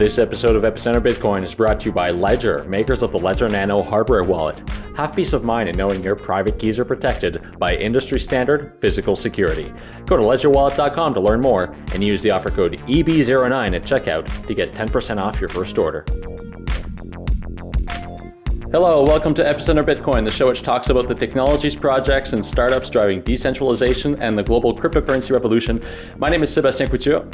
This episode of Epicenter Bitcoin is brought to you by Ledger, makers of the Ledger Nano hardware wallet. Have peace of mind in knowing your private keys are protected by industry standard physical security. Go to ledgerwallet.com to learn more and use the offer code EB09 at checkout to get 10% off your first order. Hello, welcome to Epicenter Bitcoin, the show which talks about the technologies, projects, and startups driving decentralization and the global cryptocurrency revolution. My name is Sebastien Couture.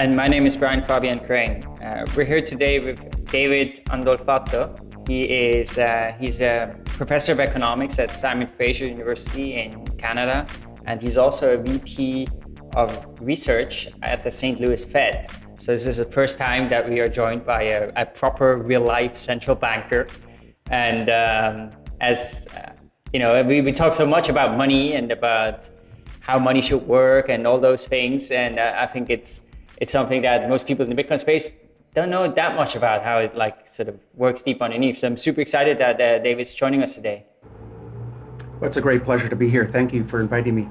And my name is Brian Fabian Crain. Uh, we're here today with David Andolfatto. He is uh, he's a professor of economics at Simon Fraser University in Canada, and he's also a VP of research at the St. Louis Fed. So this is the first time that we are joined by a, a proper real-life central banker. And um, as uh, you know, we, we talk so much about money and about how money should work and all those things. And uh, I think it's it's something that most people in the Bitcoin space don't know that much about how it like sort of works deep underneath. So I'm super excited that uh, David's joining us today. Well, it's a great pleasure to be here. Thank you for inviting me.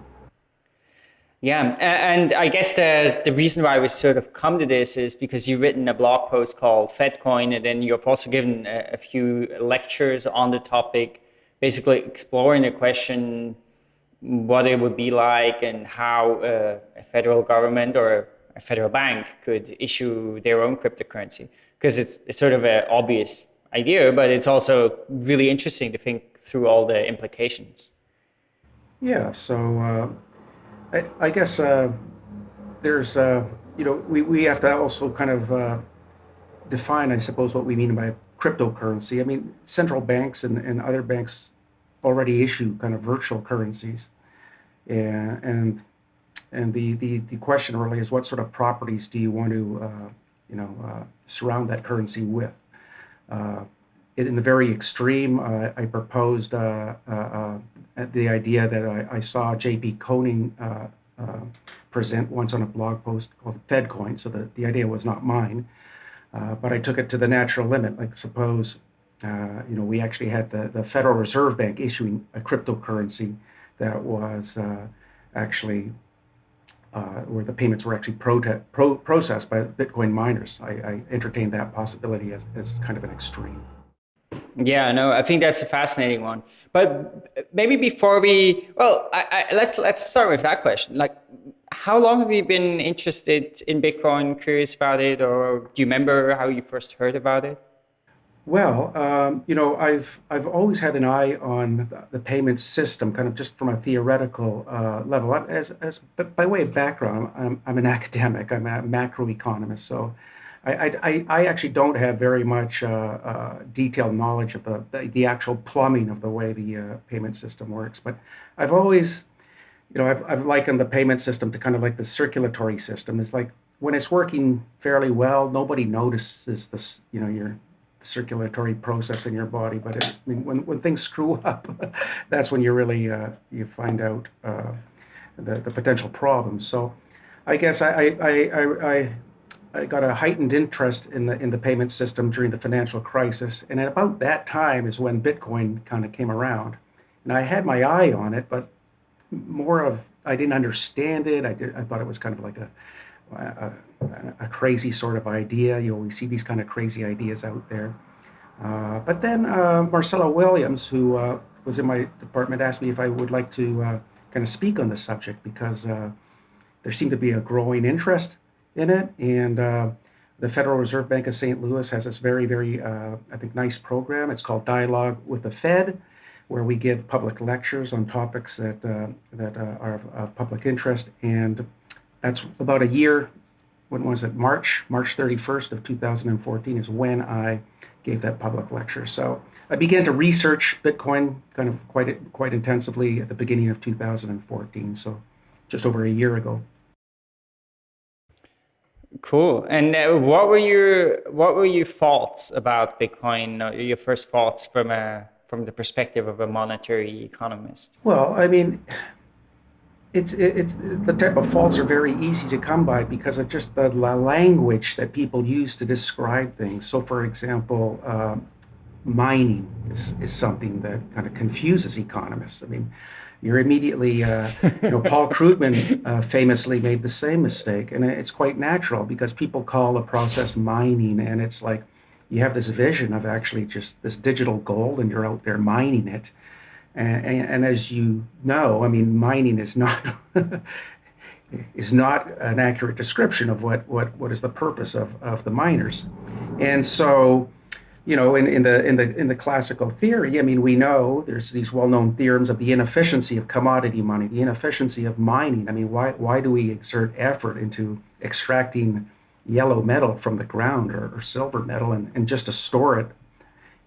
Yeah, and I guess the, the reason why we sort of come to this is because you've written a blog post called FedCoin, and then you've also given a, a few lectures on the topic, basically exploring the question what it would be like and how uh, a federal government or a federal bank could issue their own cryptocurrency. Because it's, it's sort of an obvious idea, but it's also really interesting to think through all the implications. Yeah, so uh I, I guess uh, there's, uh, you know, we, we have to also kind of uh, define, I suppose, what we mean by cryptocurrency. I mean, central banks and, and other banks already issue kind of virtual currencies. And, and, and the, the, the question really is what sort of properties do you want to, uh, you know, uh, surround that currency with? Uh, in the very extreme, uh, I proposed uh, uh, the idea that I, I saw J.P. Koning present once on a blog post called FedCoin. So the, the idea was not mine, but I took it to the natural limit. Like suppose, you know, we actually had the, the Federal Reserve Bank issuing a cryptocurrency that was actually uh, where the payments were actually pro processed by Bitcoin miners. I, I entertained that possibility as, as kind of an extreme. Yeah, no, I think that's a fascinating one. But maybe before we, well, I, I, let's let's start with that question. Like, how long have you been interested in Bitcoin, curious about it, or do you remember how you first heard about it? Well, um, you know, I've I've always had an eye on the payment system, kind of just from a theoretical uh, level. As, as but by way of background, I'm, I'm an academic. I'm a macroeconomist, so I, I, I actually don't have very much uh, uh, detailed knowledge of the, the, the, actual plumbing of the way the uh, payment system works, but I've always, you know, I've, I've likened the payment system to kind of like the circulatory system. It's like when it's working fairly well, nobody notices this, you know, your circulatory process in your body. But it, I mean, when, when things screw up, that's when you really, uh, you find out uh, the, the potential problems. So I guess I, I, I, I I got a heightened interest in the in the payment system during the financial crisis, and at about that time is when Bitcoin kind of came around, and I had my eye on it, but more of I didn't understand it. I did I thought it was kind of like a a, a crazy sort of idea. You always see these kind of crazy ideas out there. Uh, but then uh, Marcella Williams, who uh, was in my department, asked me if I would like to uh, kind of speak on the subject because uh, there seemed to be a growing interest in it. And uh, the Federal Reserve Bank of St. Louis has this very, very, I think, nice program. It's called Dialogue with the Fed, where we give public lectures on topics that, that are of, of, public interest. And that's about a year, when was it, March, March 31st of 2014 is when I gave that public lecture. So I began to research Bitcoin kind of quite, quite intensively at the beginning of 2014, so just over a year ago. Cool. And uh, what were your what were your thoughts about Bitcoin? Uh, your first thoughts from a from the perspective of a monetary economist? Well, I mean, it's it's the type of faults are very easy to come by because of just the language that people use to describe things. So, for example, uh, mining is, is something that kind of confuses economists. I mean, you're immediately, uh, you know, Paul Krugman uh, famously made the same mistake. And it's quite natural because people call the process mining, and it's like you have this vision of actually just this digital gold and you're out there mining it. And, and, and as you know, I mean, mining is not. is not an accurate description of what, what, what is the purpose of, of the miners. And so, you know, in, in the in the in the classical theory, I mean, we know there's these well-known theorems of the inefficiency of commodity money, the inefficiency of mining. I mean, why why do we exert effort into extracting yellow metal from the ground or, or silver metal and, and just to store it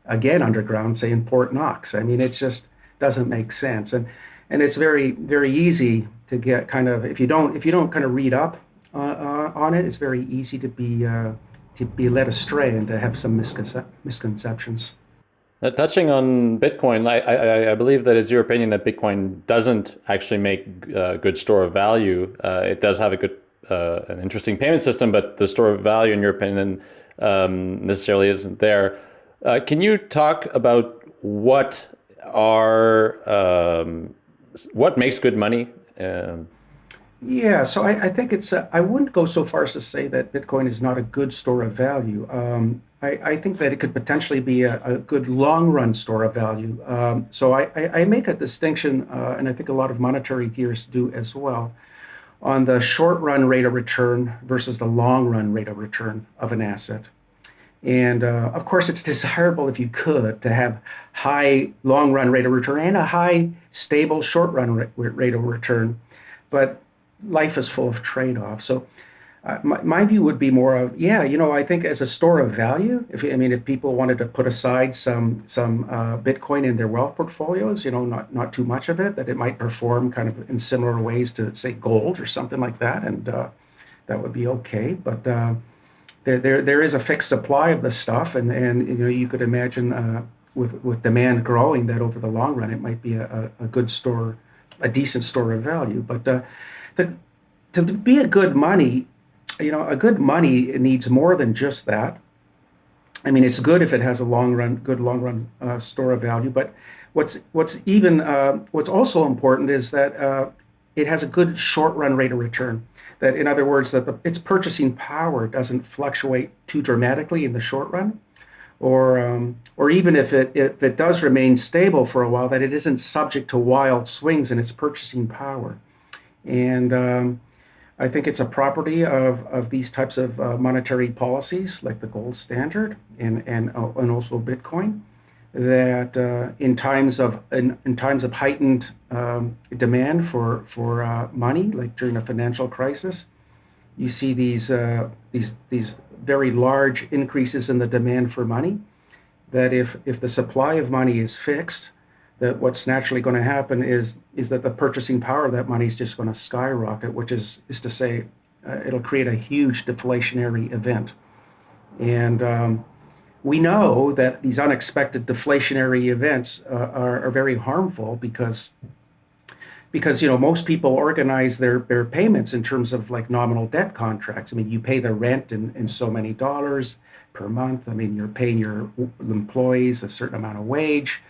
again underground, say in Fort Knox? I mean, it just doesn't make sense. And and it's very very easy to get kind of if you don't if you don't kind of read up uh, uh, on it, it's very easy to be uh, to be led astray and to have some misconce- misconceptions. Uh, touching on Bitcoin, I, I, I, believe that it's your opinion that Bitcoin doesn't actually make a uh, good store of value. Uh, it does have a good, uh, an interesting payment system, but the store of value, in your opinion, um, necessarily isn't there. Uh, can you talk about what are um, what makes good money? Um, yeah, so I, I think it's, uh, I wouldn't go so far as to say that Bitcoin is not a good store of value. Um, I, I, think that it could potentially be a, a good long run store of value. Um, so I, I, I, make a distinction, uh, and I think a lot of monetary theorists do as well, on the short run rate of return versus the long run rate of return of an asset. And uh, of course, it's desirable if you could to have high long run rate of return and a high stable short run rate of return. But life is full of trade-offs. So uh, my, my view would be more of yeah you know i think as a store of value if i mean if people wanted to put aside some some uh, bitcoin in their wealth portfolios you know not not too much of it that it might perform kind of in similar ways to say gold or something like that and uh, that would be okay but uh, there, there there is a fixed supply of the stuff and and you know you could imagine uh, with with demand growing that over the long run it might be a, a good store a decent store of value but uh, the, to be a good money, you know, a good money needs more than just that. I mean, it's good if it has a long run, good long run uh, store of value. But what's what's even uh, what's also important is that uh, it has a good short run rate of return. That, in other words, that the, its purchasing power doesn't fluctuate too dramatically in the short run, or um, or even if it if it does remain stable for a while, that it isn't subject to wild swings in its purchasing power. And um, I think it's a property of, of these types of uh, monetary policies, like the gold standard and, and, uh, and also Bitcoin, that uh, in times of in, in times of heightened um, demand for for uh, money, like during a financial crisis, you see these uh, these these very large increases in the demand for money. That if if the supply of money is fixed, that what's naturally going to happen is is that the purchasing power of that money is just going to skyrocket, which is is to say, uh, it'll create a huge deflationary event, and um, we know that these unexpected deflationary events uh, are, are very harmful because because you know most people organize their their payments in terms of like nominal debt contracts. I mean, you pay the rent in, in so many dollars per month. I mean, you're paying your employees a certain amount of wage.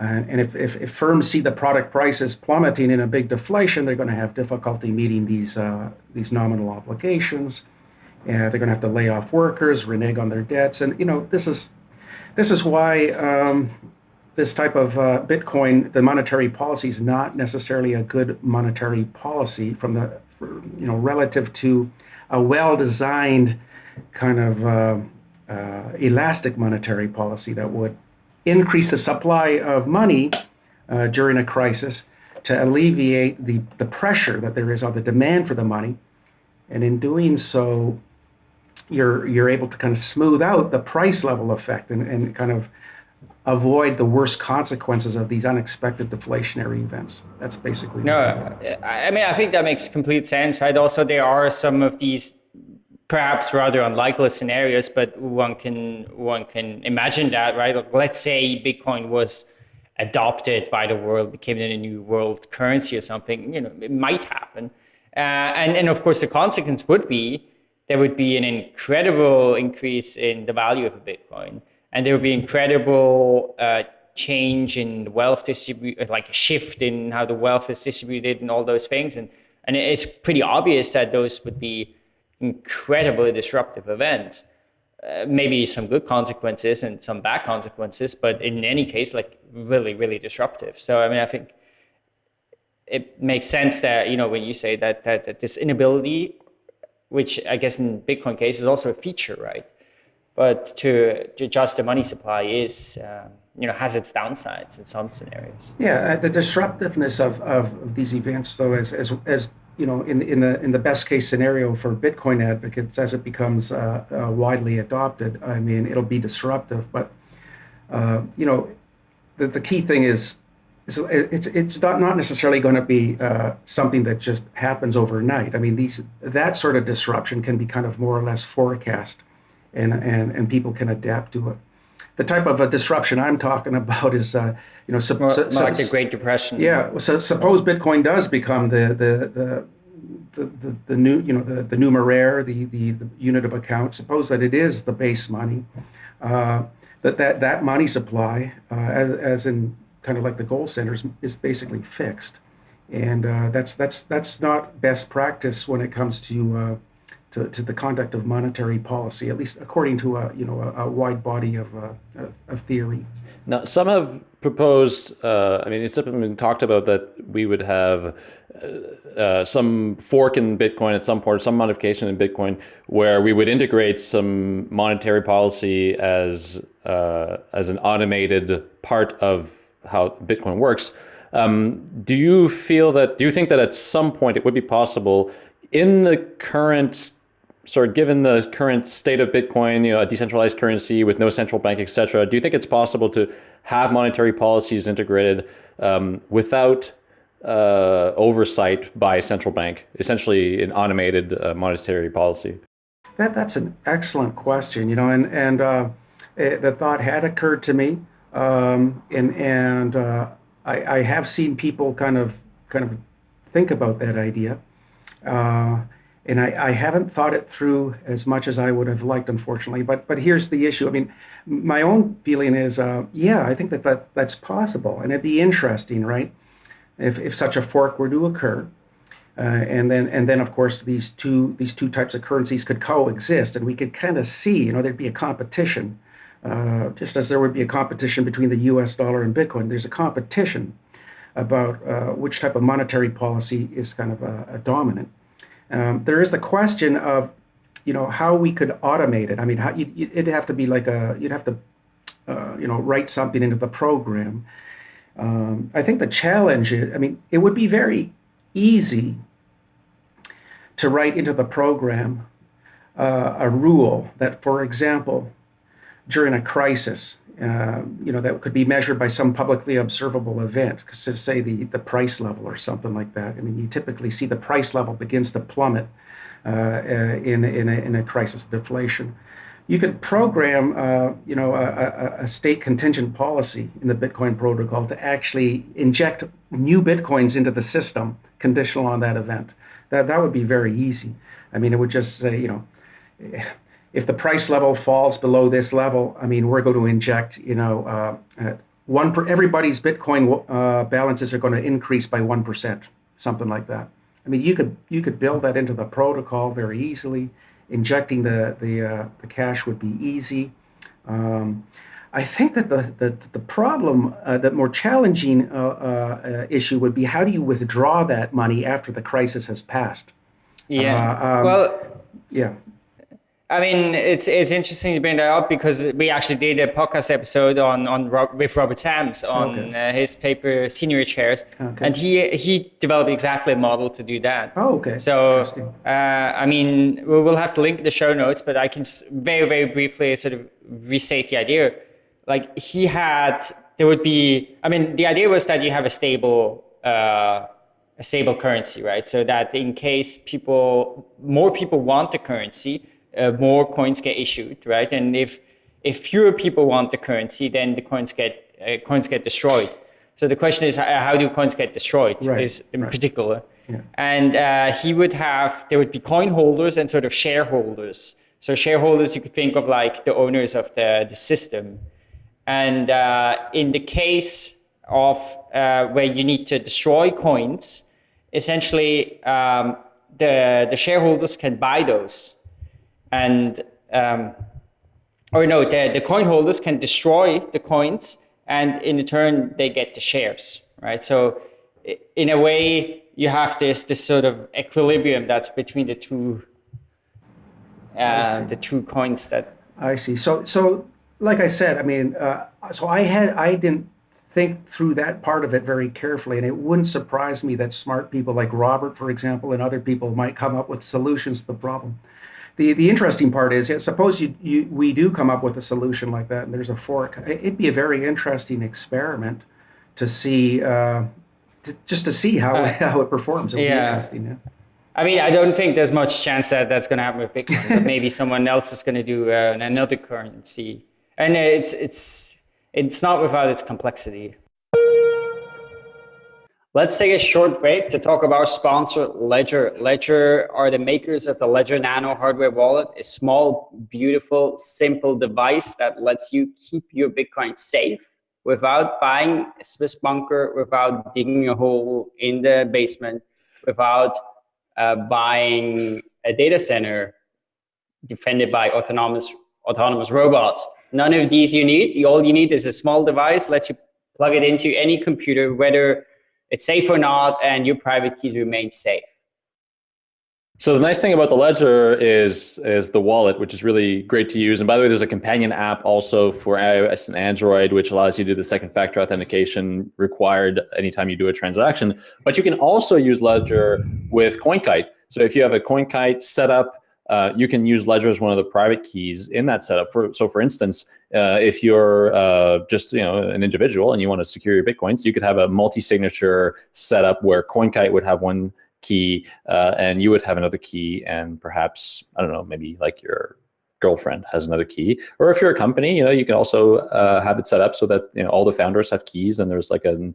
And if, if, if, firms see the product prices plummeting in a big deflation, they're going to have difficulty meeting these, uh, these nominal obligations. And they're going to have to lay off workers, renege on their debts. And, you know, this is, this is why um, this type of uh, Bitcoin, the monetary policy is not necessarily a good monetary policy from the, for, you know, relative to a well-designed kind of uh, uh elastic monetary policy that would increase the supply of money uh, during a crisis to alleviate the, the pressure that there is on the demand for the money. And in doing so, you're, you're able to kind of smooth out the price level effect and, and kind of avoid the worst consequences of these unexpected deflationary events. That's basically. No, I mean, I think that makes complete sense, right? Also, there are some of these perhaps rather unlikely scenarios, but one can one can imagine that, right? Let's say Bitcoin was adopted by the world, became a new world currency or something. You know, it might happen, uh, and and of course the consequence would be there would be an incredible increase in the value of a Bitcoin, and there would be incredible uh, change in wealth distribute, like a shift in how the wealth is distributed and all those things. And, and it's pretty obvious that those would be incredibly disruptive events. Uh, maybe some good consequences and some bad consequences, but in any case, like really, really disruptive. So, I mean, I think it makes sense that, you know, when you say that, that, that this inability, which I guess in Bitcoin case is also a feature, right? But to, to adjust the money supply is, um, you know, has its downsides in some scenarios. Yeah, uh, the disruptiveness of, of, of these events, though, as, as, as you know, in, in the in the best case scenario for Bitcoin advocates, as it becomes uh, uh, widely adopted, I mean, it'll be disruptive. But uh, you know, the, the key thing is, is it's it's not not necessarily going to be uh, something that just happens overnight. I mean, these that sort of disruption can be kind of more or less forecast, and and and people can adapt to it the type of a disruption I'm talking about is, uh, you know, su- well, su- like the Great Depression. Yeah. So suppose Bitcoin does become the the the the, the, the new you know the, the numeraire the, the, the unit of account suppose that it is the base money uh, that, that that money supply uh, as, as in kind of like the gold standard is basically fixed and uh, that's that's that's not best practice when it comes to uh, to, to the conduct of monetary policy, at least according to a you know a, a wide body of, uh, of, of theory. Now, some have proposed. Uh, I mean, it's been talked about that we would have uh, uh, some fork in Bitcoin at some point, some modification in Bitcoin, where we would integrate some monetary policy as uh, as an automated part of how Bitcoin works. Um, do you feel that? Do you think that at some point it would be possible in the current sort of given the current state of Bitcoin, you know, a decentralized currency with no central bank, et cetera, do you think it's possible to have monetary policies integrated um, without uh, oversight by a central bank, essentially an automated uh, monetary policy? That, that's an excellent question, you know, and, and uh, it, the thought had occurred to me. Um, and and uh, I, I have seen people kind of kind of think about that idea. Uh, and I, I, haven't thought it through as much as I would have liked, unfortunately. But but here's the issue. I mean, my own feeling is, uh, yeah, I think that, that that's possible, and it'd be interesting, right? If if such a fork were to occur, uh, and then and then of course these two these two types of currencies could coexist, and we could kind of see, you know, there'd be a competition, uh, just as there would be a competition between the U.S. dollar and Bitcoin. There's a competition about uh, which type of monetary policy is kind of a, a dominant. Um, there is the question of, you know, how we could automate it. I mean, how, you, it'd have to be like a, you'd have to, uh, you know, write something into the program. Um, I think the challenge is, I mean, it would be very easy to write into the program uh, a rule that, for example, during a crisis, uh, you know, that could be measured by some publicly observable event, to say the, the price level or something like that. I mean, you typically see the price level begins to plummet uh, uh in, in, a, in a crisis deflation. You could program, uh, you know, a, a, state contingent policy in the Bitcoin protocol to actually inject new Bitcoins into the system conditional on that event. That, that would be very easy. I mean, it would just say, you know, if the price level falls below this level, I mean, we're going to inject, you know, uh, one per, everybody's Bitcoin uh, balances are going to increase by one percent, something like that. I mean, you could you could build that into the protocol very easily. Injecting the the uh, the cash would be easy. Um, I think that the the, the problem, uh, the more challenging uh, uh, issue would be how do you withdraw that money after the crisis has passed? Yeah. Um, well. Yeah. I mean, it's it's interesting to bring that up because we actually did a podcast episode on on with Robert Sams on okay. uh, his paper Seigniorage Shares, okay. and he he developed exactly a model to do that. Oh, okay. So, uh, I mean, we will have to link the show notes, but I can very very briefly sort of restate the idea. Like he had, there would be. I mean, the idea was that you have a stable. Uh, a stable currency, right? So that in case people, more people want the currency, uh, more coins get issued, right? And if if fewer people want the currency, then the coins get uh, coins get destroyed. So the question is, how do coins get destroyed? Right, is in right. particular, yeah. and uh, he would have there would be coin holders and sort of shareholders. So shareholders, you could think of like the owners of the the system, And uh, in the case of uh, where you need to destroy coins, essentially um, the the shareholders can buy those, and um, or no, the the coin holders can destroy the coins, and in return they get the shares, right? So in a way, you have this this sort of equilibrium that's between the two uh, the two coins that. I see. So so like I said, I mean, uh, so I had I didn't think through that part of it very carefully, and it wouldn't surprise me that smart people like Robert, for example, and other people might come up with solutions to the problem. The, the interesting part is, suppose you, you, we do come up with a solution like that, and there's a fork. It'd be a very interesting experiment to see, uh, to, just to see how, uh, how it performs. It would yeah. be interesting. Yeah. I mean, I don't think there's much chance that that's going to happen with Bitcoin. but maybe someone else is going to do uh, another currency, and it's it's it's not without its complexity. Let's take a short break to talk about sponsor Ledger. Ledger are the makers of the Ledger Nano hardware wallet, a small, beautiful, simple device that lets you keep your Bitcoin safe without buying a Swiss bunker, without digging a hole in the basement, without uh, buying a data center defended by autonomous autonomous robots. None of these you need. All you need is a small device, lets you plug it into any computer, whether it's safe or not, and your private keys remain safe. So the nice thing about the Ledger is is the wallet, which is really great to use. And by the way, there's a companion app also for iOS and Android, which allows you to do the second factor authentication required anytime you do a transaction. But you can also use Ledger with CoinKite. So if you have a CoinKite setup, uh, you can use Ledger as one of the private keys in that setup. For so, for instance, uh, if you're uh, just you know an individual and you want to secure your bitcoins, you could have a multi-signature setup where CoinKite would have one key uh, and you would have another key and perhaps i don't know maybe like your girlfriend has another key or if you're a company you know you can also uh, have it set up so that you know all the founders have keys and there's like a,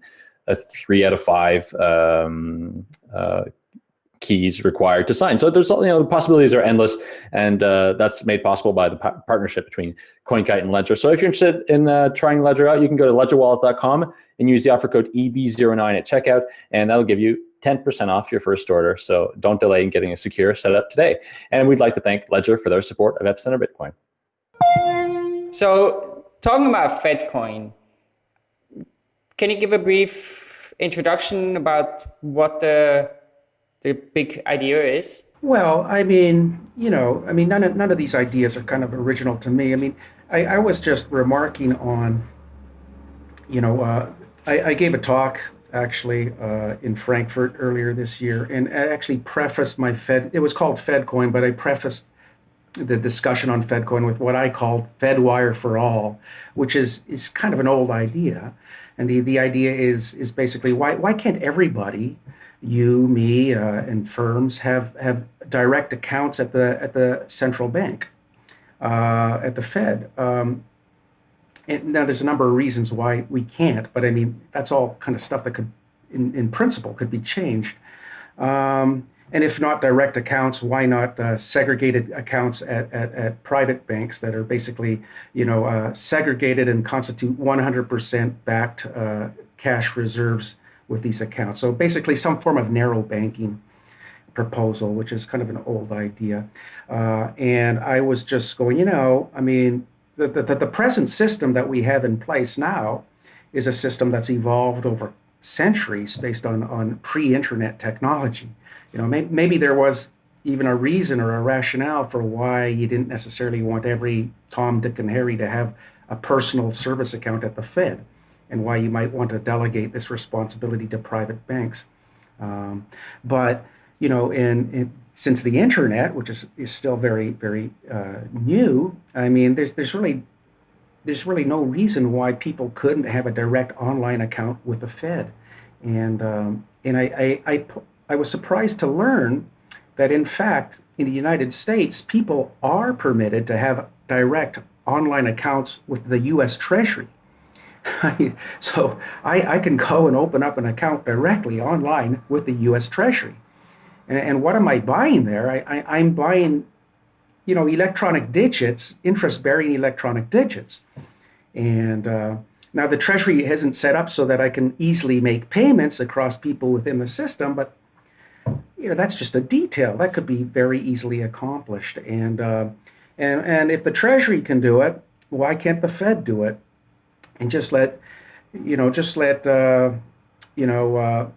a three out of five um, uh, keys required to sign so there's you know the possibilities are endless and uh, that's made possible by the partnership between coinkite and ledger so if you're interested in uh, trying ledger out you can go to ledgerwallet.com and use the offer code eb09 at checkout and that'll give you 10% off your first order. So don't delay in getting a secure setup today. And we'd like to thank Ledger for their support of Epicenter Bitcoin. So talking about FedCoin, can you give a brief introduction about what the, the big idea is? Well, I mean, you know, I mean, none of, none of these ideas are kind of original to me. I mean, I, I was just remarking on, you know, uh, I, I gave a talk actually uh, in Frankfurt earlier this year, and I actually prefaced my Fed. It was called FedCoin, but I prefaced the discussion on FedCoin with what I called FedWire for all, which is is kind of an old idea, and the the idea is is basically why why can't everybody, you, me, uh, and firms have have direct accounts at the at the central bank, uh, at the Fed. Um, and now there's a number of reasons why we can't, but I mean, that's all kind of stuff that could, in, in principle, could be changed. Um, and if not direct accounts, why not uh, segregated accounts at, at, at, private banks that are basically, you know, uh, segregated and constitute 100% backed uh, cash reserves with these accounts. So basically some form of narrow banking proposal, which is kind of an old idea. Uh, and I was just going, you know, I mean, the, the, the present system that we have in place now is a system that's evolved over centuries based on, on pre-internet technology. You know, may, maybe there was even a reason or a rationale for why you didn't necessarily want every Tom, Dick, and Harry to have a personal service account at the Fed, and why you might want to delegate this responsibility to private banks. Um, but you know, in, in since the internet, which is, is still very, very uh, new, I mean, there's, there's really there's really no reason why people couldn't have a direct online account with the Fed. And, um, and I, I, I, I, was surprised to learn that, in fact, in the United States, people are permitted to have direct online accounts with the US Treasury. so I, I can go and open up an account directly online with the US Treasury. And, and what am I buying there? I, I, I'm buying, you know, electronic digits, interest-bearing electronic digits. And uh, now the Treasury hasn't set up so that I can easily make payments across people within the system, but you know that's just a detail that could be very easily accomplished. And uh, and and if the Treasury can do it, why can't the Fed do it? And just let you know, just let uh, you know uh,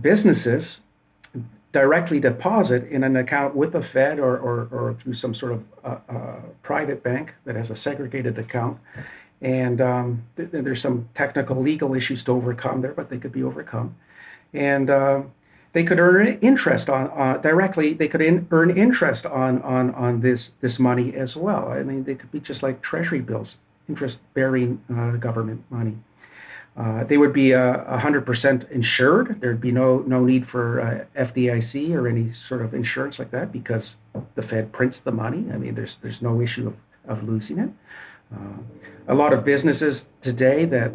businesses directly deposit in an account with the Fed or, or, or through some sort of uh, uh, private bank that has a segregated account. And um, th- there's some technical legal issues to overcome there, but they could be overcome. And uh, they could earn interest on uh, directly. They could in, earn interest on, on, on this, this money as well. I mean, they could be just like treasury bills, interest bearing uh, government money. Uh, they would be uh, 100% insured. There'd be no, no need for uh, FDIC or any sort of insurance like that because the Fed prints the money. I mean, there's, there's no issue of, of losing it. Uh, a lot of businesses today that,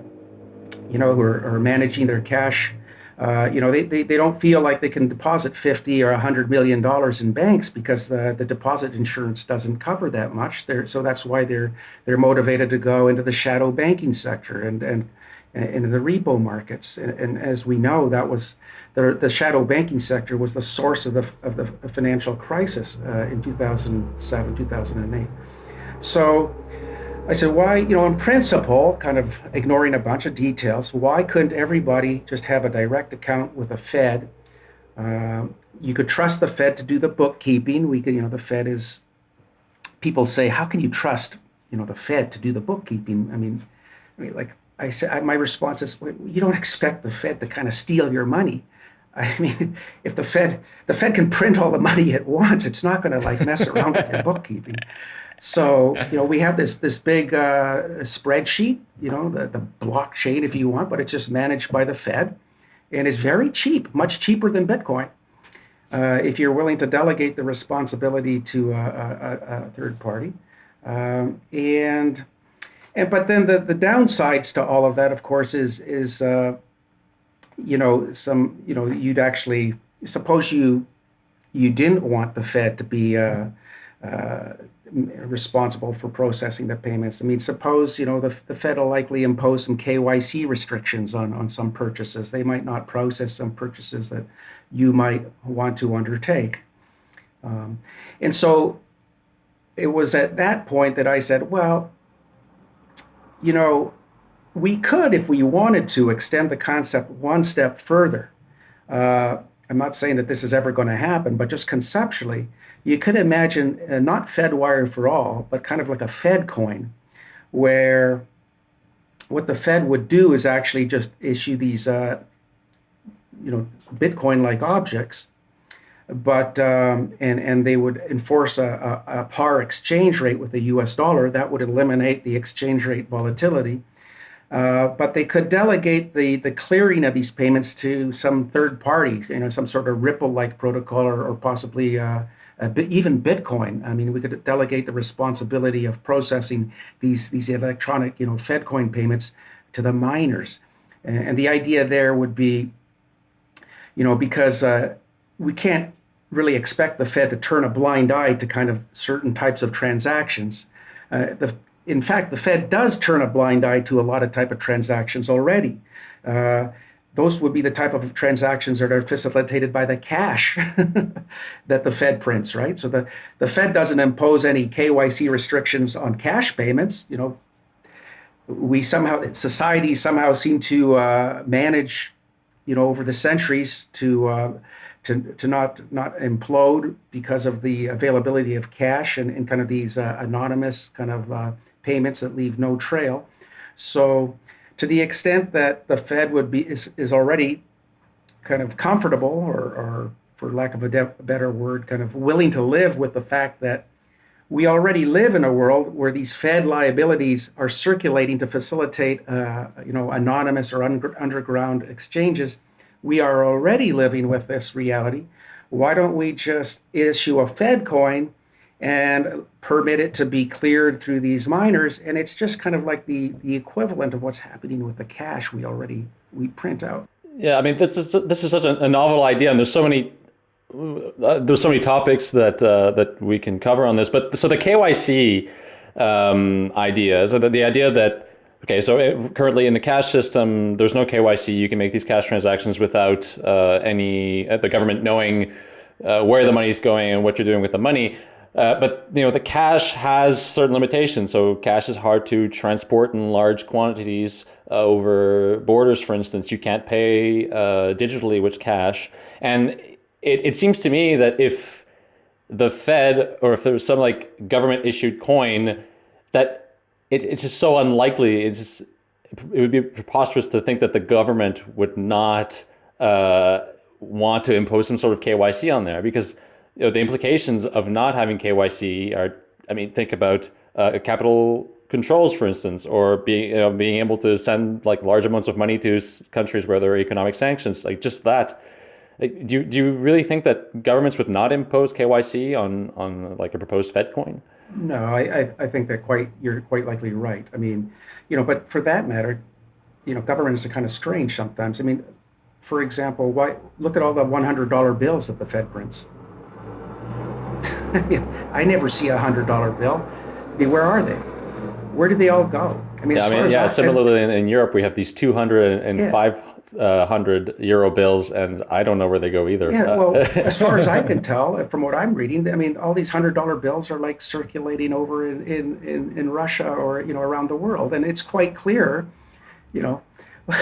you know, who are, are managing their cash, uh, you know, they, they, they don't feel like they can deposit 50 or 100 million dollars in banks because the, the deposit insurance doesn't cover that much. They're, so that's why they're, they're motivated to go into the shadow banking sector and, and in the repo markets. And, and, as we know, that was the, the shadow banking sector was the source of the, of the financial crisis uh, in 2007, 2008. So I said, why, you know, in principle, kind of ignoring a bunch of details, why couldn't everybody just have a direct account with a Fed? Uh, you could trust the Fed to do the bookkeeping. We could, you know, the Fed is, people say, how can you trust, you know, the Fed to do the bookkeeping? I mean, I mean, like I said, my response is, you don't expect the Fed to kind of steal your money. I mean, if the Fed the Fed can print all the money at once, it's not going to like mess around with your bookkeeping. So you know, we have this this big uh, spreadsheet, you know, the, the blockchain if you want, but it's just managed by the Fed, and it's very cheap, much cheaper than Bitcoin. Uh, if you're willing to delegate the responsibility to a, a, a third party, um, and and but then the, the downsides to all of that, of course, is is uh, you know some you know you'd actually suppose you you didn't want the Fed to be uh, uh, responsible for processing the payments. I mean, suppose you know the, the Fed will likely impose some KYC restrictions on on some purchases. They might not process some purchases that you might want to undertake. Um, and so it was at that point that I said, well, you know, we could, if we wanted to, extend the concept one step further. Uh, I'm not saying that this is ever going to happen, but just conceptually, you could imagine uh, not Fedwire for all, but kind of like a Fed coin, where what the Fed would do is actually just issue these, uh, you know, Bitcoin-like objects but um, and and they would enforce a, a, a, par exchange rate with the U.S. dollar. That would eliminate the exchange rate volatility. Uh, but they could delegate the the clearing of these payments to some third party, you know, some sort of Ripple-like protocol, or, or possibly uh, bit, even Bitcoin. I mean, we could delegate the responsibility of processing these these electronic, you know, FedCoin payments to the miners. And, and the idea there would be, you know, because uh, we can't really expect the Fed to turn a blind eye to kind of certain types of transactions. Uh, the, in fact, the Fed does turn a blind eye to a lot of type of transactions already. Uh, those would be the type of transactions that are facilitated by the cash that the Fed prints, right? So the, the Fed doesn't impose any KYC restrictions on cash payments. You know, we somehow, society somehow seem to uh, manage, you know, over the centuries to uh, to, to not not implode because of the availability of cash and, and kind of these uh, anonymous kind of uh, payments that leave no trail. So to the extent that the Fed would be is, is already kind of comfortable or, or for lack of a, de- better word, kind of willing to live with the fact that we already live in a world where these Fed liabilities are circulating to facilitate, uh, you know, anonymous or un- underground exchanges we are already living with this reality. Why don't we just issue a Fed coin and permit it to be cleared through these miners? And it's just kind of like the, the equivalent of what's happening with the cash we already we print out. Yeah, I mean this is this is such a, novel idea, and there's so many uh, there's so many topics that uh, that we can cover on this. But so the KYC um, idea, so the, the idea that Okay, so it, currently in the cash system, there's no KYC. You can make these cash transactions without uh, any uh, the government knowing uh, where the money is going and what you're doing with the money. Uh, but you know the cash has certain limitations. So cash is hard to transport in large quantities uh, over borders. For instance, you can't pay uh, digitally with cash, and it, it seems to me that if the Fed or if there was some like government issued coin that it, it's just so unlikely. It's just, it would be preposterous to think that the government would not uh, want to impose some sort of KYC on there because you know, the implications of not having KYC are, I mean, think about uh, capital controls, for instance, or being you know, being able to send like large amounts of money to countries where there are economic sanctions, like just that. Do you, do you really think that governments would not impose KYC on, on like a proposed Fed coin? No, I, I, I think that quite you're quite likely right. I mean, you know, but for that matter, you know, governments are kind of strange sometimes. I mean, for example, why look at all the $100 bills that the Fed prints. I never see a hundred dollar bill. I mean, where are they? Where do they all go? I mean, yeah, I mean, yeah. Similarly, in, in, Europe, we have these 200 and yeah. 500 uh, euro bills, and I don't know where they go either. Yeah, uh, well, as far as I can tell, from what I'm reading, I mean, all these hundred dollar bills are like circulating over in, in, in, in Russia or you know around the world, and it's quite clear, you know,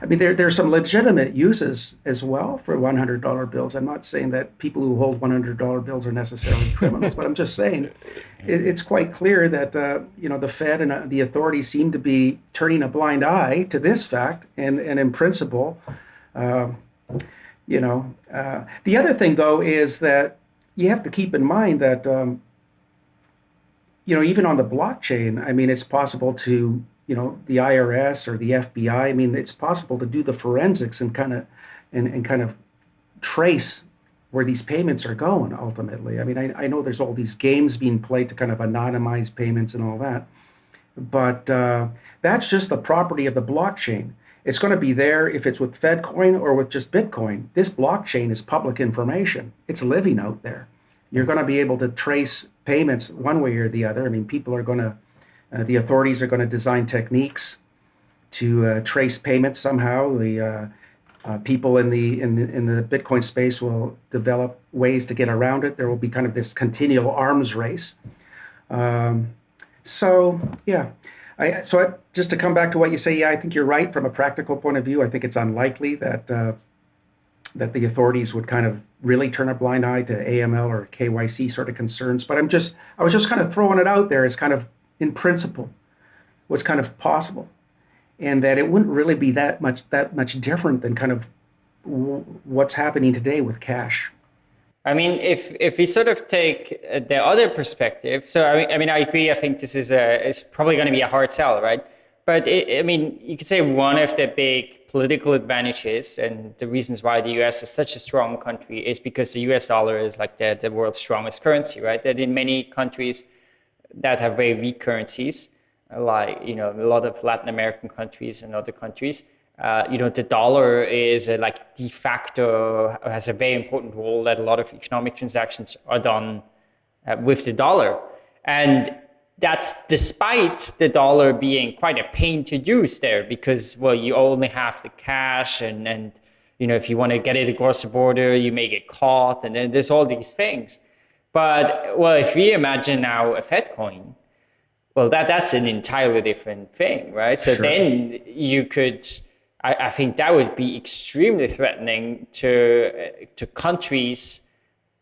I mean, there there's some legitimate uses as well for $100 bills. I'm not saying that people who hold $100 bills are necessarily criminals, but I'm just saying it, it's quite clear that uh, you know the Fed and uh, the authorities seem to be turning a blind eye to this fact, and and in principle, uh, you know, uh, the other thing though is that you have to keep in mind that. Um, you know, even on the blockchain, I mean, it's possible to you know the IRS or the FBI. I mean, it's possible to do the forensics and kind of and, and kind of trace where these payments are going ultimately. I mean, I, I know there's all these games being played to kind of anonymize payments and all that, but uh, that's just the property of the blockchain. It's going to be there if it's with FedCoin or with just Bitcoin. This blockchain is public information. It's living out there. You're going to be able to trace payments one way or the other. I mean, people are going to uh, the authorities are going to design techniques to uh, trace payments somehow. The uh, uh, people in the, in the in the Bitcoin space will develop ways to get around it. There will be kind of this continual arms race. Um, so yeah, I, so I, just to come back to what you say, yeah, I think you're right from a practical point of view. I think it's unlikely that uh, that the authorities would kind of really turn a blind eye to AML or KYC sort of concerns. But I'm just I was just kind of throwing it out there as kind of in principle what's kind of possible and that it wouldn't really be that much that much different than kind of what's happening today with cash I mean, if if we sort of take uh, the other perspective, so I mean, I mean, I agree. I think this is a it's probably going to be a hard sell, right? But it, I mean, you could say one of the big political advantages and the reasons why the U.S. is such a strong country is because the U.S. dollar is like the the world's strongest currency, right? That in many countries that have very weak currencies, like you know a lot of Latin American countries and other countries. Uh, you know the dollar is a, like de facto has a very important role that a lot of economic transactions are done uh, with the dollar, and that's despite the dollar being quite a pain to use there because well you only have the cash and and you know if you want to get it across the border you may get caught and then there's all these things but well, if we imagine now a Fed coin, well, that that's an entirely different thing, right? So sure. then you could, I, I, think that would be extremely threatening to to countries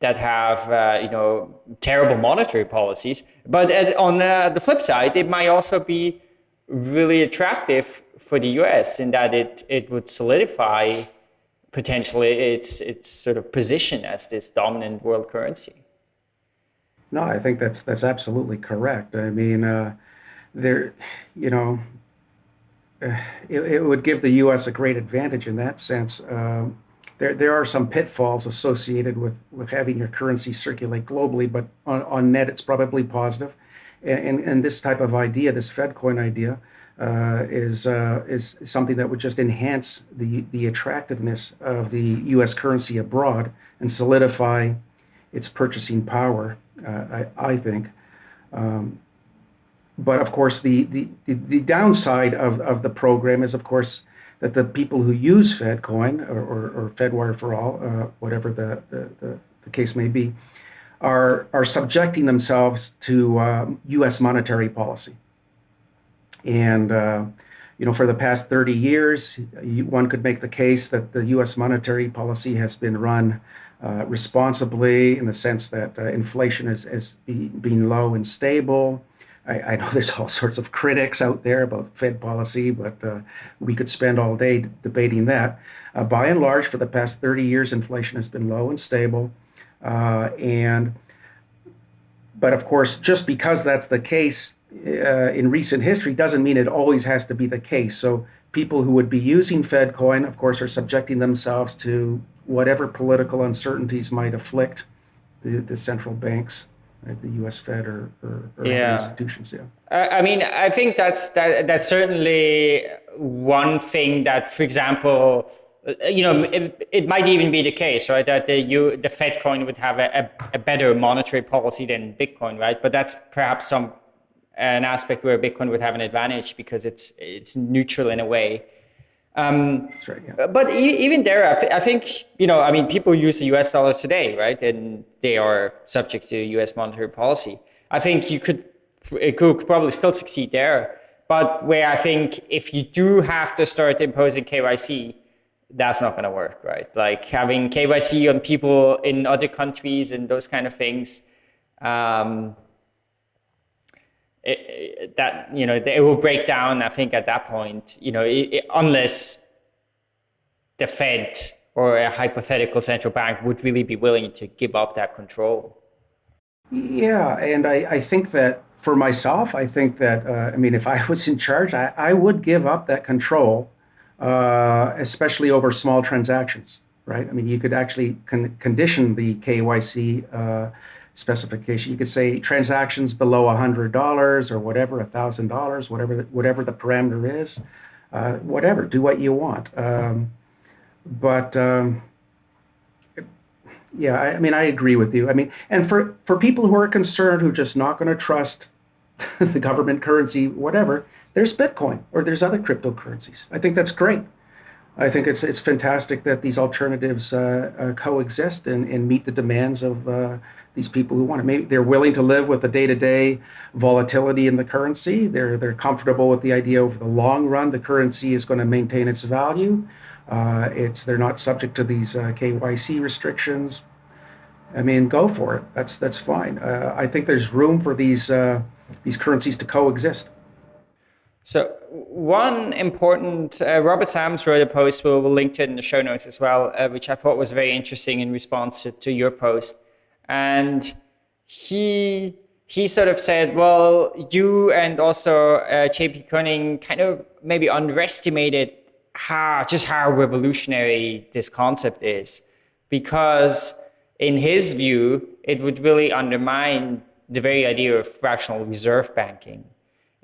that have uh, you know terrible monetary policies. But at, on the, the flip side, it might also be really attractive for the U.S. in that it it would solidify potentially its its sort of position as this dominant world currency. No, I think that's that's absolutely correct. I mean, uh, there, you know, uh, it, it, would give the U.S. a great advantage in that sense. Um, there, there are some pitfalls associated with, with having your currency circulate globally, but on, on net, it's probably positive. And, and, and this type of idea, this FedCoin idea, uh, is uh, is something that would just enhance the the attractiveness of the U.S. currency abroad and solidify its purchasing power I, I, think. Um, but of course, the, the, the, downside of, of the program is, of course, that the people who use FedCoin or, or, or FedWire for all, uh, whatever the, the, the, the, case may be, are, are subjecting themselves to um, U.S. monetary policy. And, uh, you know, for the past 30 years, one could make the case that the U.S. monetary policy has been run uh, responsibly in the sense that uh, inflation has, has been low and stable. I, I, know there's all sorts of critics out there about Fed policy, but uh, we could spend all day debating that. Uh, by and large, for the past 30 years, inflation has been low and stable. Uh, and but of course, just because that's the case uh, in recent history doesn't mean it always has to be the case. So people who would be using Fed coin, of course, are subjecting themselves to whatever political uncertainties might afflict the, the central banks, right, the U.S. Fed or, or, or yeah. institutions. Yeah. I mean, I think that's that, that's certainly one thing that, for example, you know, it, it, might even be the case, right, that the you, the Fed coin would have a, a, better monetary policy than Bitcoin, right? But that's perhaps some an aspect where Bitcoin would have an advantage because it's it's neutral in a way. Um, right. Yeah. But e- even there, I, th- I, think you know, I mean, people use the U.S. dollars today, right? And they are subject to U.S. monetary policy. I think you could it could probably still succeed there. But where I think if you do have to start imposing KYC, that's not going to work, right? Like having KYC on people in other countries and those kind of things. Um, it, that you know it will break down. I think at that point, you know, it, unless the Fed or a hypothetical central bank would really be willing to give up that control. Yeah, and I, I think that for myself, I think that uh, I mean, if I was in charge, I, I would give up that control, uh, especially over small transactions. Right? I mean, you could actually con- condition the KYC. Uh, specification. You could say transactions below $100 or whatever, $1,000, whatever, whatever the parameter is, uh, whatever, do what you want. Um, but um, yeah, I, I, mean, I agree with you. I mean, and for, for people who are concerned, who are just not going to trust the government currency, whatever, there's Bitcoin or there's other cryptocurrencies. I think that's great. I think it's it's fantastic that these alternatives uh, uh, coexist and, and meet the demands of uh, these people who want to maybe they're willing to live with the day-to-day volatility in the currency. They're they're comfortable with the idea over the long run the currency is going to maintain its value. Uh, it's they're not subject to these uh, KYC restrictions. I mean go for it. That's that's fine. Uh, I think there's room for these uh, these currencies to coexist. So one important uh, Robert Sams wrote a post we'll, we'll, link to it in the show notes as well uh, which I thought was very interesting in response to, to your post and he he sort of said, well, you and also uh, J.P. Koning kind of maybe underestimated how just how revolutionary this concept is, because in his view, it would really undermine the very idea of fractional reserve banking,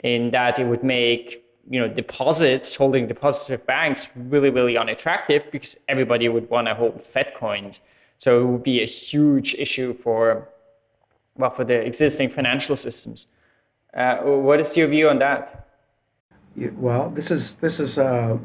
in that it would make you know deposits, holding deposits with banks, really really unattractive because everybody would want to hold Fed coins so it would be a huge issue for, well, for the existing financial systems. Uh, what is your view on that? Yeah, well, this is this is uh,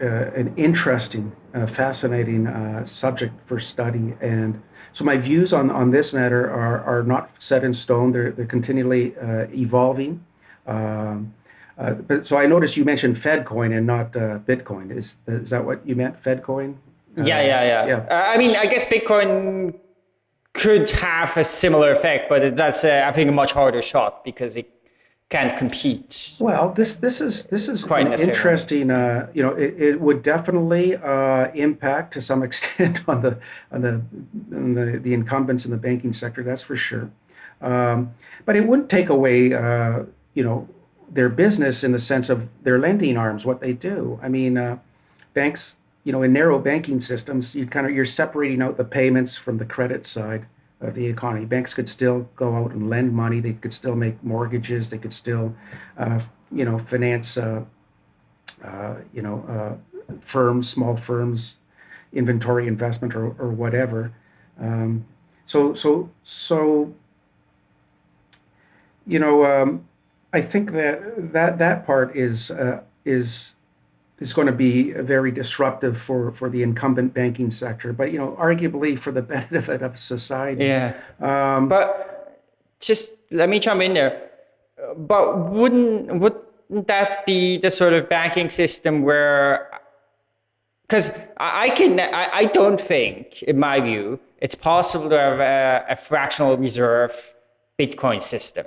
uh, an interesting, uh, fascinating uh, subject for study, and so my views on, on this matter are, are not set in stone. They're they're continually uh, evolving. Um, but so I noticed you mentioned FedCoin and not Bitcoin. Is is that what you meant? FedCoin? Yeah, yeah, yeah. yeah. Uh, I mean, I guess Bitcoin could have a similar effect, but that's uh, I think a much harder shot because it can't compete. Well, this this is this is quite interesting. Uh, you know, it, it would definitely uh, impact to some extent on the on the on the, the incumbents in the banking sector. That's for sure. Um, but it wouldn't take away, uh, you know, their business in the sense of their lending arms, what they do. I mean, uh, banks you know, in narrow banking systems, you kind of you're separating out the payments from the credit side of the economy. Banks could still go out and lend money. They could still make mortgages. They could still, uh, you know, finance, uh, uh, you know, uh, firms, small firms, inventory investment or, or whatever. Um, so so so. You know, um, I think that that that part is uh, is is going to be very disruptive for for the incumbent banking sector. But you know, arguably for the benefit of society. Yeah. Um, but just let me jump in there. But wouldn't wouldn't that be the sort of banking system where? Because I can, I, I don't think, in my view, it's possible to have a, a fractional reserve Bitcoin system.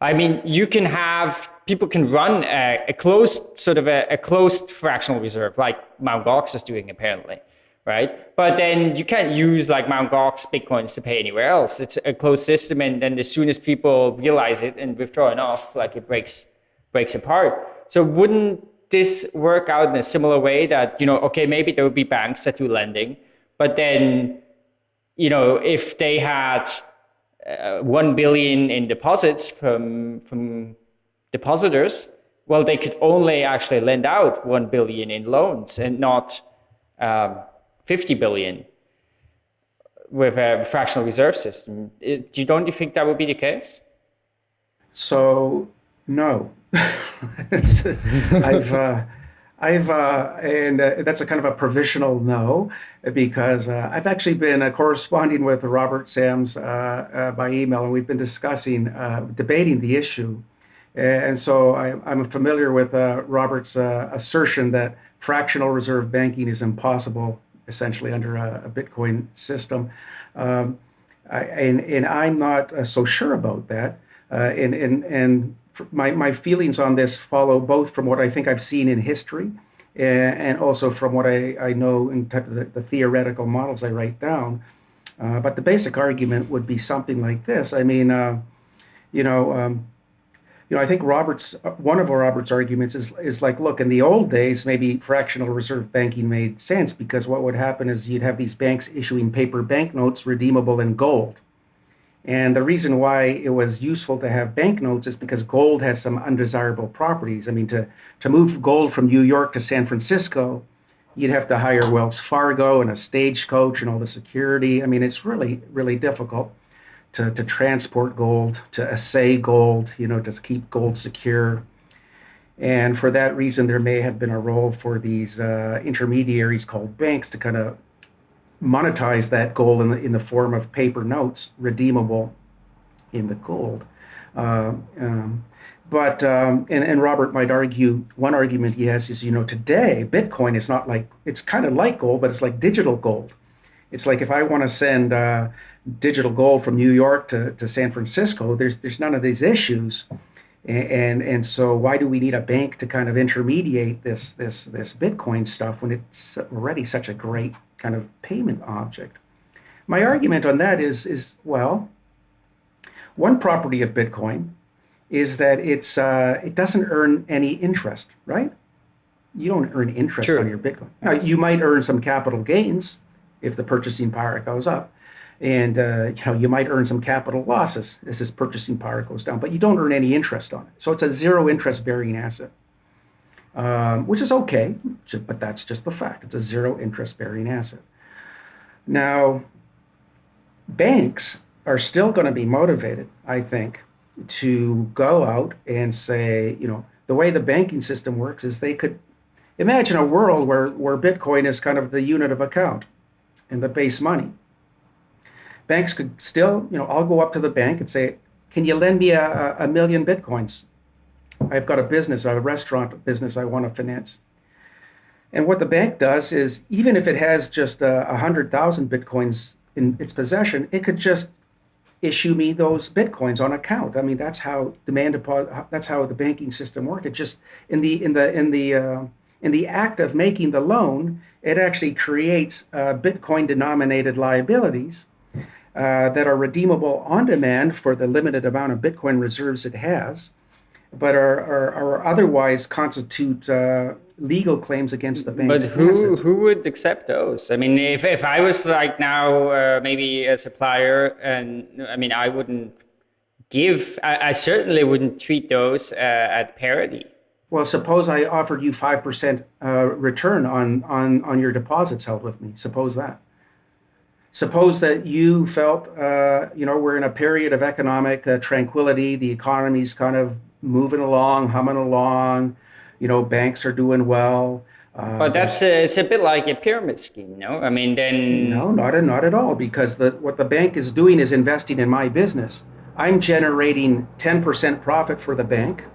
I mean, you can have people can run a, a closed sort of a, a, closed fractional reserve like Mt. Gox is doing apparently, right? But then you can't use like Mt. Gox bitcoins to pay anywhere else. It's a closed system, and then as soon as people realize it and withdraw enough, like it breaks breaks apart. So wouldn't this work out in a similar way that you know, okay, maybe there would be banks that do lending, but then you know, if they had uh, 1 billion in deposits from from depositors well they could only actually lend out 1 billion in loans and not um, 50 billion with a fractional reserve system it, you don't you think that would be the case so no i've uh, I've uh, and uh, that's a kind of a provisional no because uh, I've actually been uh, corresponding with Robert Sams uh, by email, and we've been discussing, debating the issue. And so I, am familiar with Robert's assertion that fractional reserve banking is impossible, essentially under a, a Bitcoin system. Um, I, and, and I'm not so sure about that. and and and my, my feelings on this follow both from what I think I've seen in history and also from what I, I know in type of the, the theoretical models I write down. Uh, but the basic argument would be something like this. I mean, uh, you know, um, you know, I think Robert's one of Robert's arguments is is like, look, in the old days, maybe fractional reserve banking made sense because what would happen is you'd have these banks issuing paper banknotes redeemable in gold. And the reason why it was useful to have banknotes is because gold has some undesirable properties. I mean, to, to move gold from New York to San Francisco, you'd have to hire Wells Fargo and a stagecoach and all the security. I mean, it's really, really difficult to, to transport gold, to assay gold, you know, to keep gold secure. And for that reason, there may have been a role for these uh, intermediaries called banks to kind of monetize that gold in the, in the form of paper notes redeemable in the gold. Uh, um, but um, and, and Robert might argue one argument he has is you know today Bitcoin is not like it's kind of like gold, but it's like digital gold. It's like if I want to send uh, digital gold from New York to, to San Francisco, there's there's none of these issues, and, and and so why do we need a bank to kind of intermediate this this this Bitcoin stuff when it's already such a great kind of payment object. My argument on that is, is well, one property of Bitcoin is that it's uh, it doesn't earn any interest, right? You don't earn interest True. on your Bitcoin. Now, you might earn some capital gains if the purchasing power goes up, and uh, you know you might earn some capital losses as this purchasing power goes down, but you don't earn any interest on it. So it's a zero interest bearing asset um, which is okay, but that's just the fact. It's a zero interest bearing asset. Now, banks are still going to be motivated, I think, to go out and say, you know, the way the banking system works is they could imagine a world where, where Bitcoin is kind of the unit of account and the base money. Banks could still, you know, I'll go up to the bank and say, can you lend me a, a million Bitcoins? I've got a business, a restaurant business I want to finance. And what the bank does is, even if it has just uh, a uh, hundred thousand bitcoins in its possession, it could just issue me those bitcoins on account. I mean, that's how demand deposit. That's how the banking system works. It just in the in the in the uh, in the act of making the loan, it actually creates uh, bitcoin denominated liabilities. Uh, that are redeemable on demand for the limited amount of Bitcoin reserves it has but are, are, are otherwise constitute uh, legal claims against the bank. But who who would accept those? I mean, if, if I was like now uh, maybe a supplier, and I mean, I wouldn't give. I, I certainly wouldn't treat those uh, at parity. Well, suppose I offered you five percent uh, return on on on your deposits held with me. Suppose that. Suppose that you felt, uh, you know, we're in a period of economic uh, tranquility. The economy's kind of moving along, humming along. You know, banks are doing well. Uh, but that's a, it's a bit like a pyramid scheme, no? I mean, then no, not at, not at all, because the, what the bank is doing is investing in my business. I'm generating 10% profit for the bank.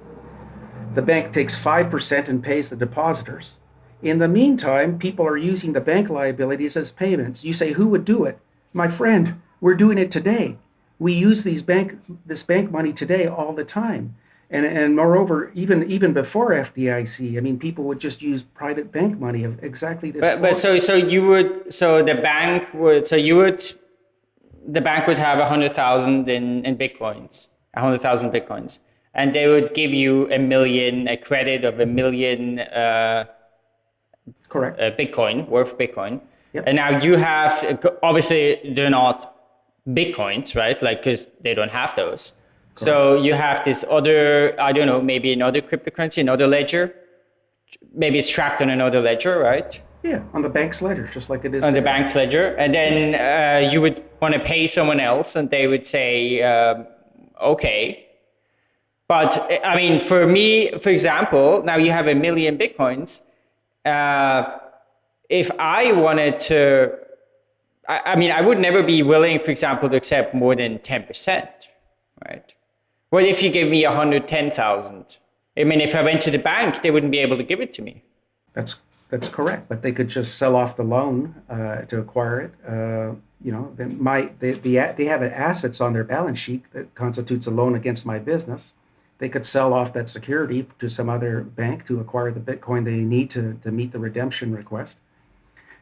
The bank takes 5% and pays the depositors. In the meantime, people are using the bank liabilities as payments. You say, who would do it? My friend, we're doing it today. We use these bank this bank money today all the time. And, and moreover, even even before FDIC, I mean, people would just use private bank money of exactly this. But, but so so you would so the bank would so you would the bank would have a hundred thousand in in bitcoins, a hundred thousand bitcoins, and they would give you a million, a credit of a million. Uh, Correct. Uh, Bitcoin worth Bitcoin, yep. and now you have obviously they're not bitcoins, right? Like because they don't have those. So you have this other, I don't know, maybe another cryptocurrency, another ledger. Maybe it's tracked on another ledger, right? Yeah, on the bank's ledger, just like it is. On today. the bank's ledger, and then uh, you would want to pay someone else, and they would say, uh, "Okay." But I mean, for me, for example, now you have a million bitcoins. Uh, if I wanted to, I, I mean, I would never be willing, for example, to accept more than ten percent, right? What if you gave me 110,000? I mean, if I went to the bank, they wouldn't be able to give it to me. That's that's correct, but they could just sell off the loan uh, to acquire it. Uh, you know, they might they, they they have assets on their balance sheet that constitutes a loan against my business. They could sell off that security to some other bank to acquire the Bitcoin they need to to meet the redemption request.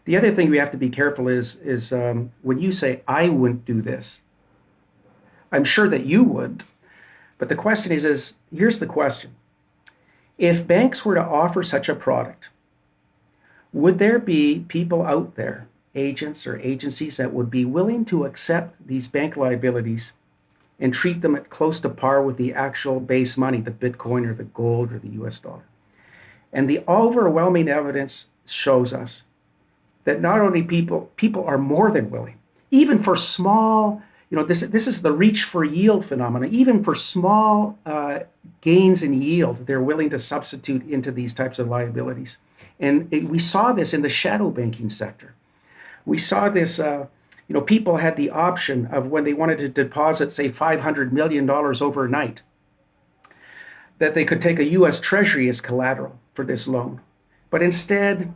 The other thing we have to be careful is is um, when you say I wouldn't do this. I'm sure that you would, but the question is, is here's the question. If banks were to offer such a product, would there be people out there, agents or agencies that would be willing to accept these bank liabilities and treat them at close to par with the actual base money, the Bitcoin or the gold or the US dollar? And the overwhelming evidence shows us that not only people people are more than willing, even for small you know, this, this is the reach for yield phenomenon. Even for small uh, gains in yield, they're willing to substitute into these types of liabilities. And it, we saw this in the shadow banking sector. We saw this, uh, you know, people had the option of when they wanted to deposit, say, $500 million overnight, that they could take a US Treasury as collateral for this loan. But instead,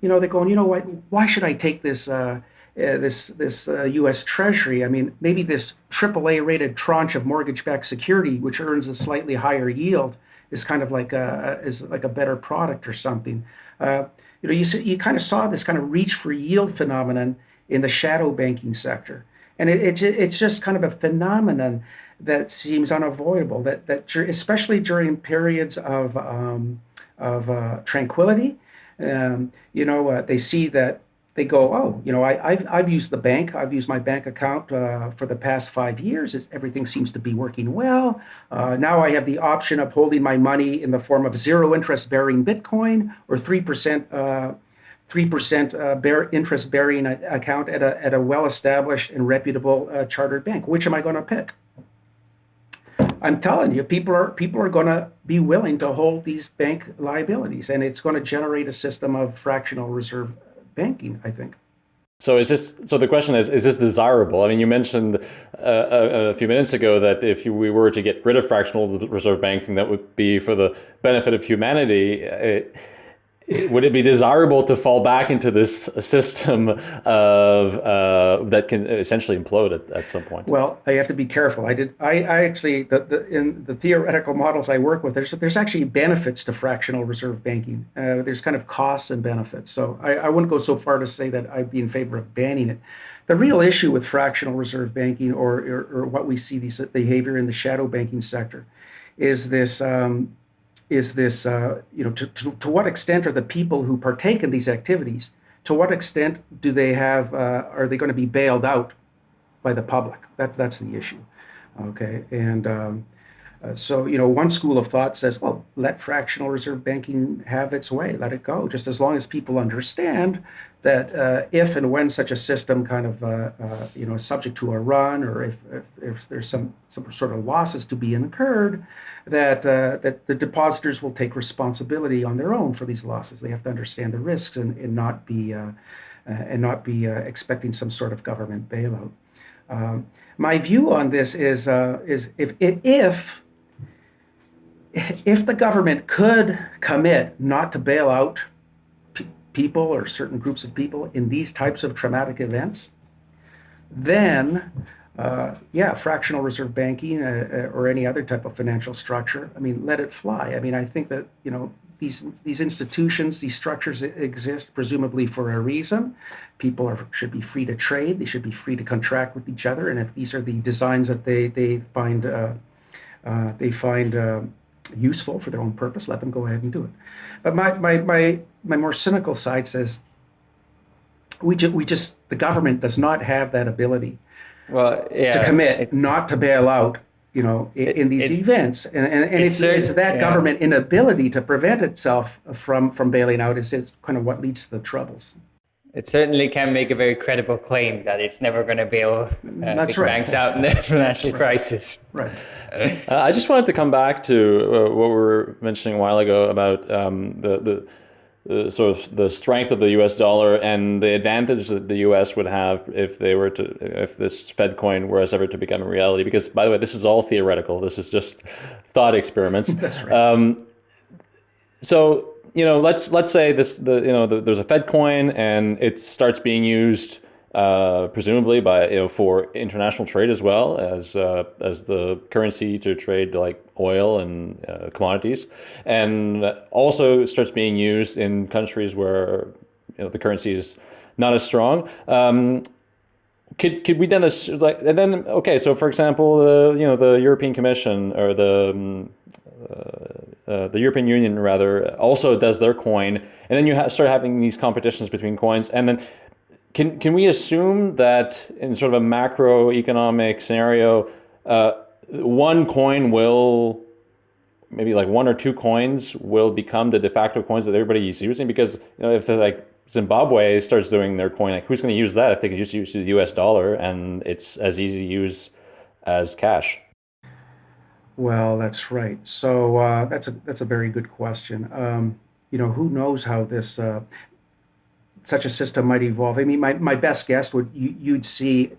you know, they're going, you know what, why should I take this? Uh, uh, this this uh, U.S. Treasury. I mean, maybe this AAA rated tranche of mortgage-backed security, which earns a slightly higher yield, is kind of like a is like a better product or something. Uh, you know, you you kind of saw this kind of reach for yield phenomenon in the shadow banking sector, and it, it it's just kind of a phenomenon that seems unavoidable. That that especially during periods of um, of uh, tranquility, um, you know, uh, they see that they go, oh, you know, I, have I've used the bank. I've used my bank account uh, for the past five years. It's, everything seems to be working well. Uh, now I have the option of holding my money in the form of zero interest bearing Bitcoin or 3%. Uh, 3% uh, bear, interest bearing account at a, at a well established and reputable uh, chartered bank. Which am I going to pick? I'm telling you, people are people are going to be willing to hold these bank liabilities, and it's going to generate a system of fractional reserve banking, I think. So is this? So the question is: Is this desirable? I mean, you mentioned uh, a, a, few minutes ago that if we were to get rid of fractional reserve banking, that would be for the benefit of humanity. It, would it be desirable to fall back into this system of uh, that can essentially implode at, at some point? Well, I have to be careful. I did. I, I actually the, the, in the theoretical models I work with, there's there's actually benefits to fractional reserve banking. Uh, there's kind of costs and benefits. So I, I wouldn't go so far to say that I'd be in favor of banning it. The real issue with fractional reserve banking, or or, or what we see these behavior in the shadow banking sector, is this. Um, is this, uh, you know, to, to, to, what extent are the people who partake in these activities, to what extent do they have, uh, are they going to be bailed out by the public? That's, that's the issue. Okay. And um, Uh, so, you know, one school of thought says, well, let fractional reserve banking have its way, let it go, just as long as people understand that uh, if and when such a system kind of, uh, uh you know, subject to a run or if, if, if, there's some, some sort of losses to be incurred, that, uh, that the depositors will take responsibility on their own for these losses. They have to understand the risks and, and not be, uh, and not be expecting some sort of government bailout. Um, my view on this is, is if, if if the government could commit not to bail out people or certain groups of people in these types of traumatic events, then uh, yeah, fractional reserve banking uh, uh, or any other type of financial structure. I mean, let it fly. I mean, I think that you know these these institutions, these structures exist presumably for a reason. People are should be free to trade. They should be free to contract with each other. And if these are the designs that they they find uh, uh they find uh, useful for their own purpose, let them go ahead and do it. But my, my, my, my more cynical side says we, ju- we just, the government does not have that ability well, yeah, to commit it, not to bail out you know, in, in these events. And, and, and it's, it's, it's that yeah. government inability to prevent itself from, from bailing out is, is kind of what leads to the troubles it certainly can make a very credible claim that it's never going to bail uh, That's right. banks out in the financial right. crisis. Right. Uh, I just wanted to come back to uh, what we were mentioning a while ago about um, the, the the sort of the strength of the U.S. dollar and the advantage that the U.S. would have if they were to if this Fed coin were ever to become a reality. Because by the way, this is all theoretical. This is just thought experiments. That's right. Um, so you know, let's let's say this the you know the, there's a Fed coin and it starts being used uh, presumably by you know for international trade as well as uh, as the currency to trade like oil and uh, commodities, and also starts being used in countries where you know the currency is not as strong. Um, could could we then this like and then okay so for example the you know the European Commission or the um, uh, uh, the European Union rather also does their coin, and then you ha start having these competitions between coins, and then can can we assume that in sort of a macroeconomic scenario, uh, one coin will maybe like one or two coins will become the de facto coins that everybody is using because you know if they're like Zimbabwe starts doing their coin, like who's going to use that if they can just use the U.S. dollar and it's as easy to use as cash? Well, that's right. So uh, that's a that's a very good question. Um, you know, who knows how this uh, such a system might evolve? I mean, my, my best guess would you, you'd see.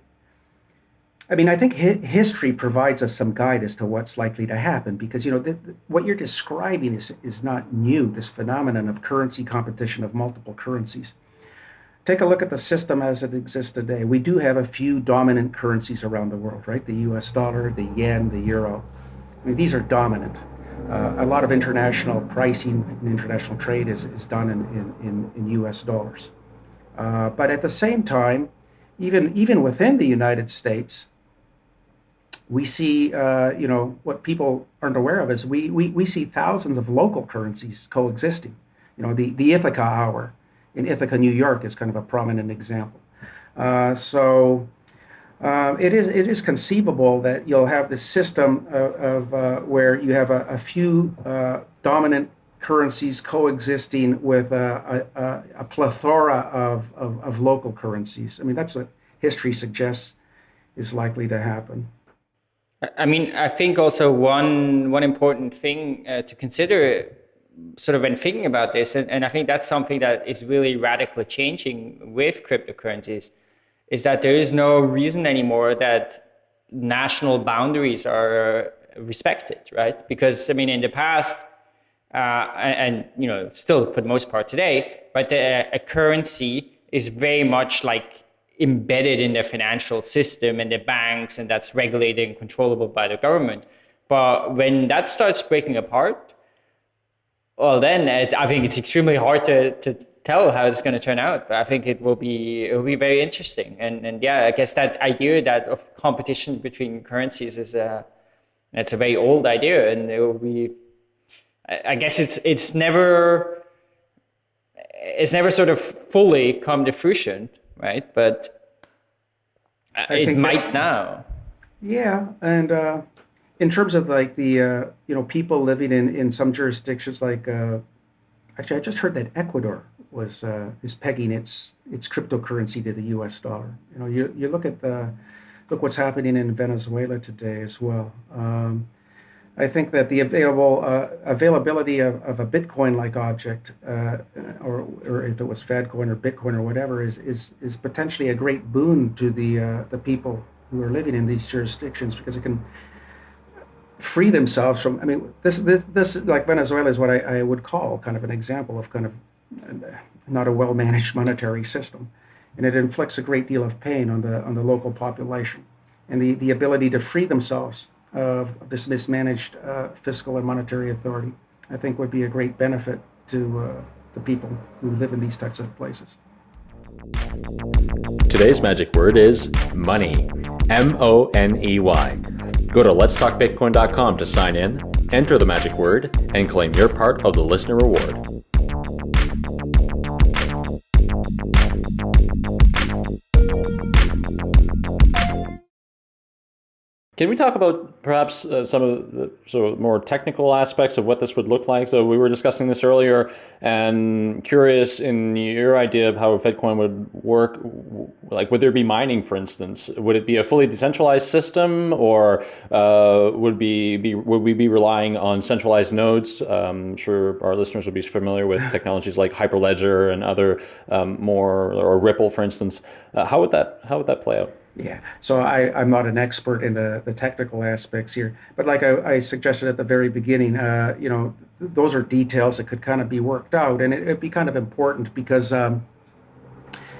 I mean, I think hi- history provides us some guide as to what's likely to happen because you know what you're describing is is not new. This phenomenon of currency competition of multiple currencies. Take a look at the system as it exists today. We do have a few dominant currencies around the world, right? The U.S. dollar, the yen, the euro. I mean, these are dominant. Uh, a lot of international pricing and international trade is, is done in, in, in, US dollars. Uh, but at the same time, even, even within the United States, we see, uh, you know, what people aren't aware of is we, we, we see thousands of local currencies coexisting. You know, the, the Ithaca hour in Ithaca, New York is kind of a prominent example. Uh, so um, it is it is conceivable that you'll have this system of, of uh, where you have a, a few uh, dominant currencies coexisting with a, a, a plethora of, of, of, local currencies. I mean, that's what history suggests is likely to happen. I mean, I think also one one important thing uh, to consider, sort of when thinking about this, and, and I think that's something that is really radically changing with cryptocurrencies is that there is no reason anymore that national boundaries are respected, right? Because I mean, in the past, uh, and, you know, still for the most part today, but the, a currency is very much like embedded in the financial system and the banks, and that's regulated and controllable by the government. But when that starts breaking apart, well, then it, I think it's extremely hard to, to tell how it's going to turn out. But I think it will be it will be very interesting. And and yeah, I guess that idea that of competition between currencies is a it's a very old idea, and it will be. I guess it's it's never it's never sort of fully come to fruition, right? But I it might that, now. Yeah, and uh, in terms of like the uh, you know people living in in some jurisdictions like uh, actually I just heard that Ecuador was uh, is pegging its its cryptocurrency to the U.S. dollar. You know, you you look at the look what's happening in Venezuela today as well. Um, I think that the available uh, availability of, of a Bitcoin-like object, uh, or or if it was Fedcoin or Bitcoin or whatever, is is is potentially a great boon to the uh, the people who are living in these jurisdictions because it can free themselves from. I mean, this this, this like Venezuela is what I, I would call kind of an example of kind of not a well-managed monetary system, and it inflicts a great deal of pain on the on the local population, and the the ability to free themselves of, this mismanaged uh, fiscal and monetary authority, I think would be a great benefit to uh, the people who live in these types of places. Today's magic word is money. M O N E Y. Go to letstalkbitcoin.com to sign in, enter the magic word, and claim your part of the listener reward. Can we talk about perhaps uh, some of the sort of more technical aspects of what this would look like? So we were discussing this earlier, and curious in your idea of how Fedcoin would work. Like, would there be mining, for instance? Would it be a fully decentralized system, or uh, would be, be would we be relying on centralized nodes? Um, I'm sure our listeners would be familiar with technologies like Hyperledger and other um, more, or Ripple, for instance. Uh, how would that how would that play out? Yeah, so I, I'm not an expert in the, the technical aspects here, but like I, I suggested at the very beginning, uh, you know, th- those are details that could kind of be worked out, and it, would be kind of important because, um,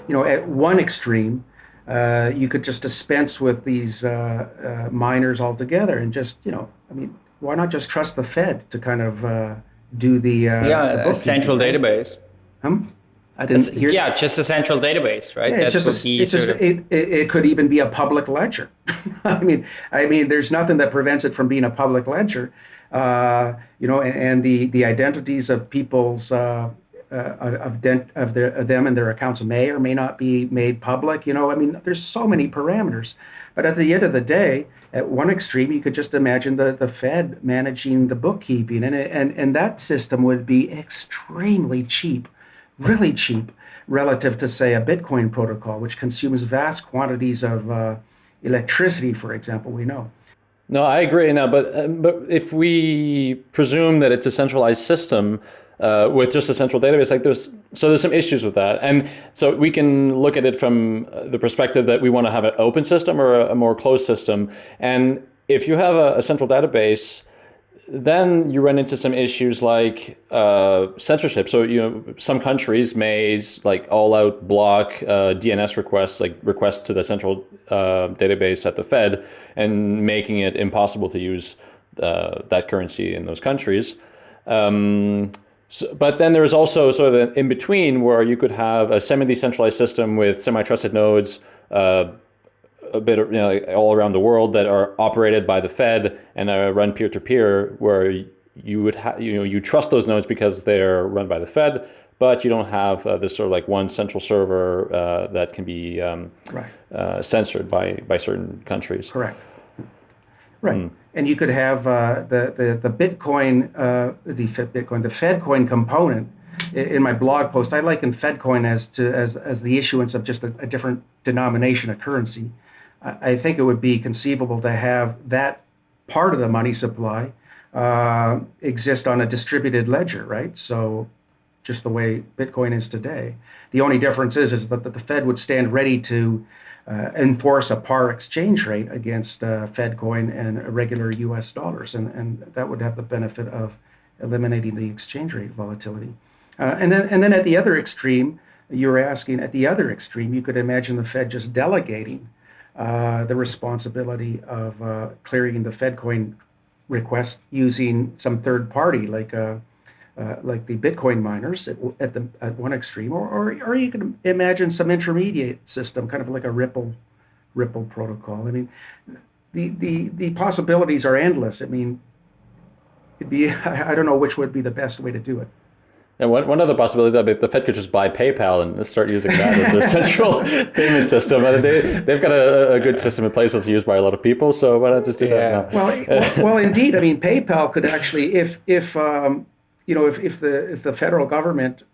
you know, at one extreme, uh, you could just dispense with these uh, uh miners altogether, and just, you know, I mean, why not just trust the Fed to kind of uh, do the uh, yeah the central database? Um, I didn't hear. Yeah, just a central database, right? Yeah, it's just, a, it's just it, it, it, could even be a public ledger. I mean, I mean, there's nothing that prevents it from being a public ledger. Uh, you know, and, and, the the identities of people's uh, uh, of, dent, of, their, of them and their accounts may or may not be made public. You know, I mean, there's so many parameters. But at the end of the day, at one extreme, you could just imagine the, the Fed managing the bookkeeping, and, and, and that system would be extremely cheap really cheap relative to, say, a Bitcoin protocol, which consumes vast quantities of uh, electricity, for example, we know. No, I agree. Now, but uh, but if we presume that it's a centralized system uh, with just a central database, like there's so there's some issues with that, and so we can look at it from uh, the perspective that we want to have an open system or a, a more closed system, and if you have a, a central database then you run into some issues like uh, censorship. So you know, some countries may like all out block uh, DNS requests, like requests to the central uh, database at the Fed, and making it impossible to use uh, that currency in those countries. Um, so, but then there's also sort of an in between where you could have a semi-decentralized system with semi-trusted nodes uh, a bit, you know, all around the world that are operated by the Fed and are run peer to peer, where you would have, you know, you trust those nodes because they're run by the Fed, but you don't have uh, this sort of like one central server uh, that can be um, right. uh, censored by by certain countries. Correct. Right, mm. and you could have uh, the, the the Bitcoin, uh, the Bitcoin, the FedCoin component. In my blog post, I liken FedCoin as to as, as the issuance of just a, a different denomination of currency. I think it would be conceivable to have that part of the money supply uh, exist on a distributed ledger, right? So just the way Bitcoin is today. The only difference is, is that the Fed would stand ready to uh, enforce a par exchange rate against uh, Fedcoin and regular US dollars, and, and that would have the benefit of eliminating the exchange rate volatility. Uh, and, then, and then at the other extreme, you were asking at the other extreme, you could imagine the Fed just delegating uh, the responsibility of uh, clearing the FedCoin request using some third party, like uh, uh, like the Bitcoin miners at, at, the at one extreme, or, or or you can imagine some intermediate system, kind of like a Ripple Ripple protocol. I mean, the the the possibilities are endless. I mean, it'd be I don't know which would be the best way to do it. And one, one other possibility that the Fed could just buy PayPal and start using that as their central payment system. And they, they've got a, a, good system in place that's used by a lot of people. So why not just do yeah. that now? Well, well, indeed. I mean, PayPal could actually, if, if um, you know, if, if, the, if the federal government,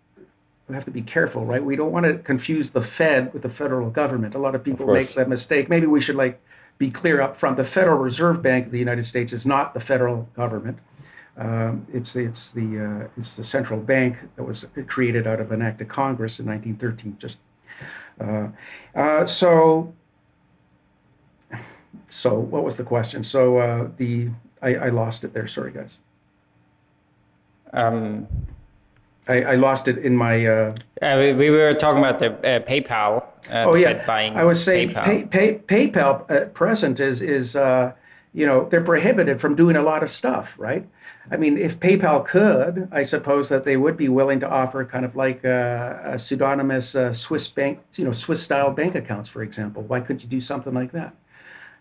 we have to be careful, right? We don't want to confuse the Fed with the federal government. A lot of people of make that mistake. Maybe we should like be clear up front. The Federal Reserve Bank of the United States is not the federal government. Um, it's it's the uh, it's the central bank that was created out of an act of Congress in 1913. Just uh, uh, so so what was the question? So uh, the I, I, lost it there. Sorry, guys. Um, I, I lost it in my. Uh, we, we, were talking about the uh, PayPal. oh yeah, I was saying PayPal. Pay, pay, PayPal at present is is you know they're prohibited from doing a lot of stuff, right? I mean, if PayPal could, I suppose that they would be willing to offer kind of like a, a pseudonymous uh, Swiss bank, you know, Swiss-style bank accounts, for example. Why couldn't you do something like that?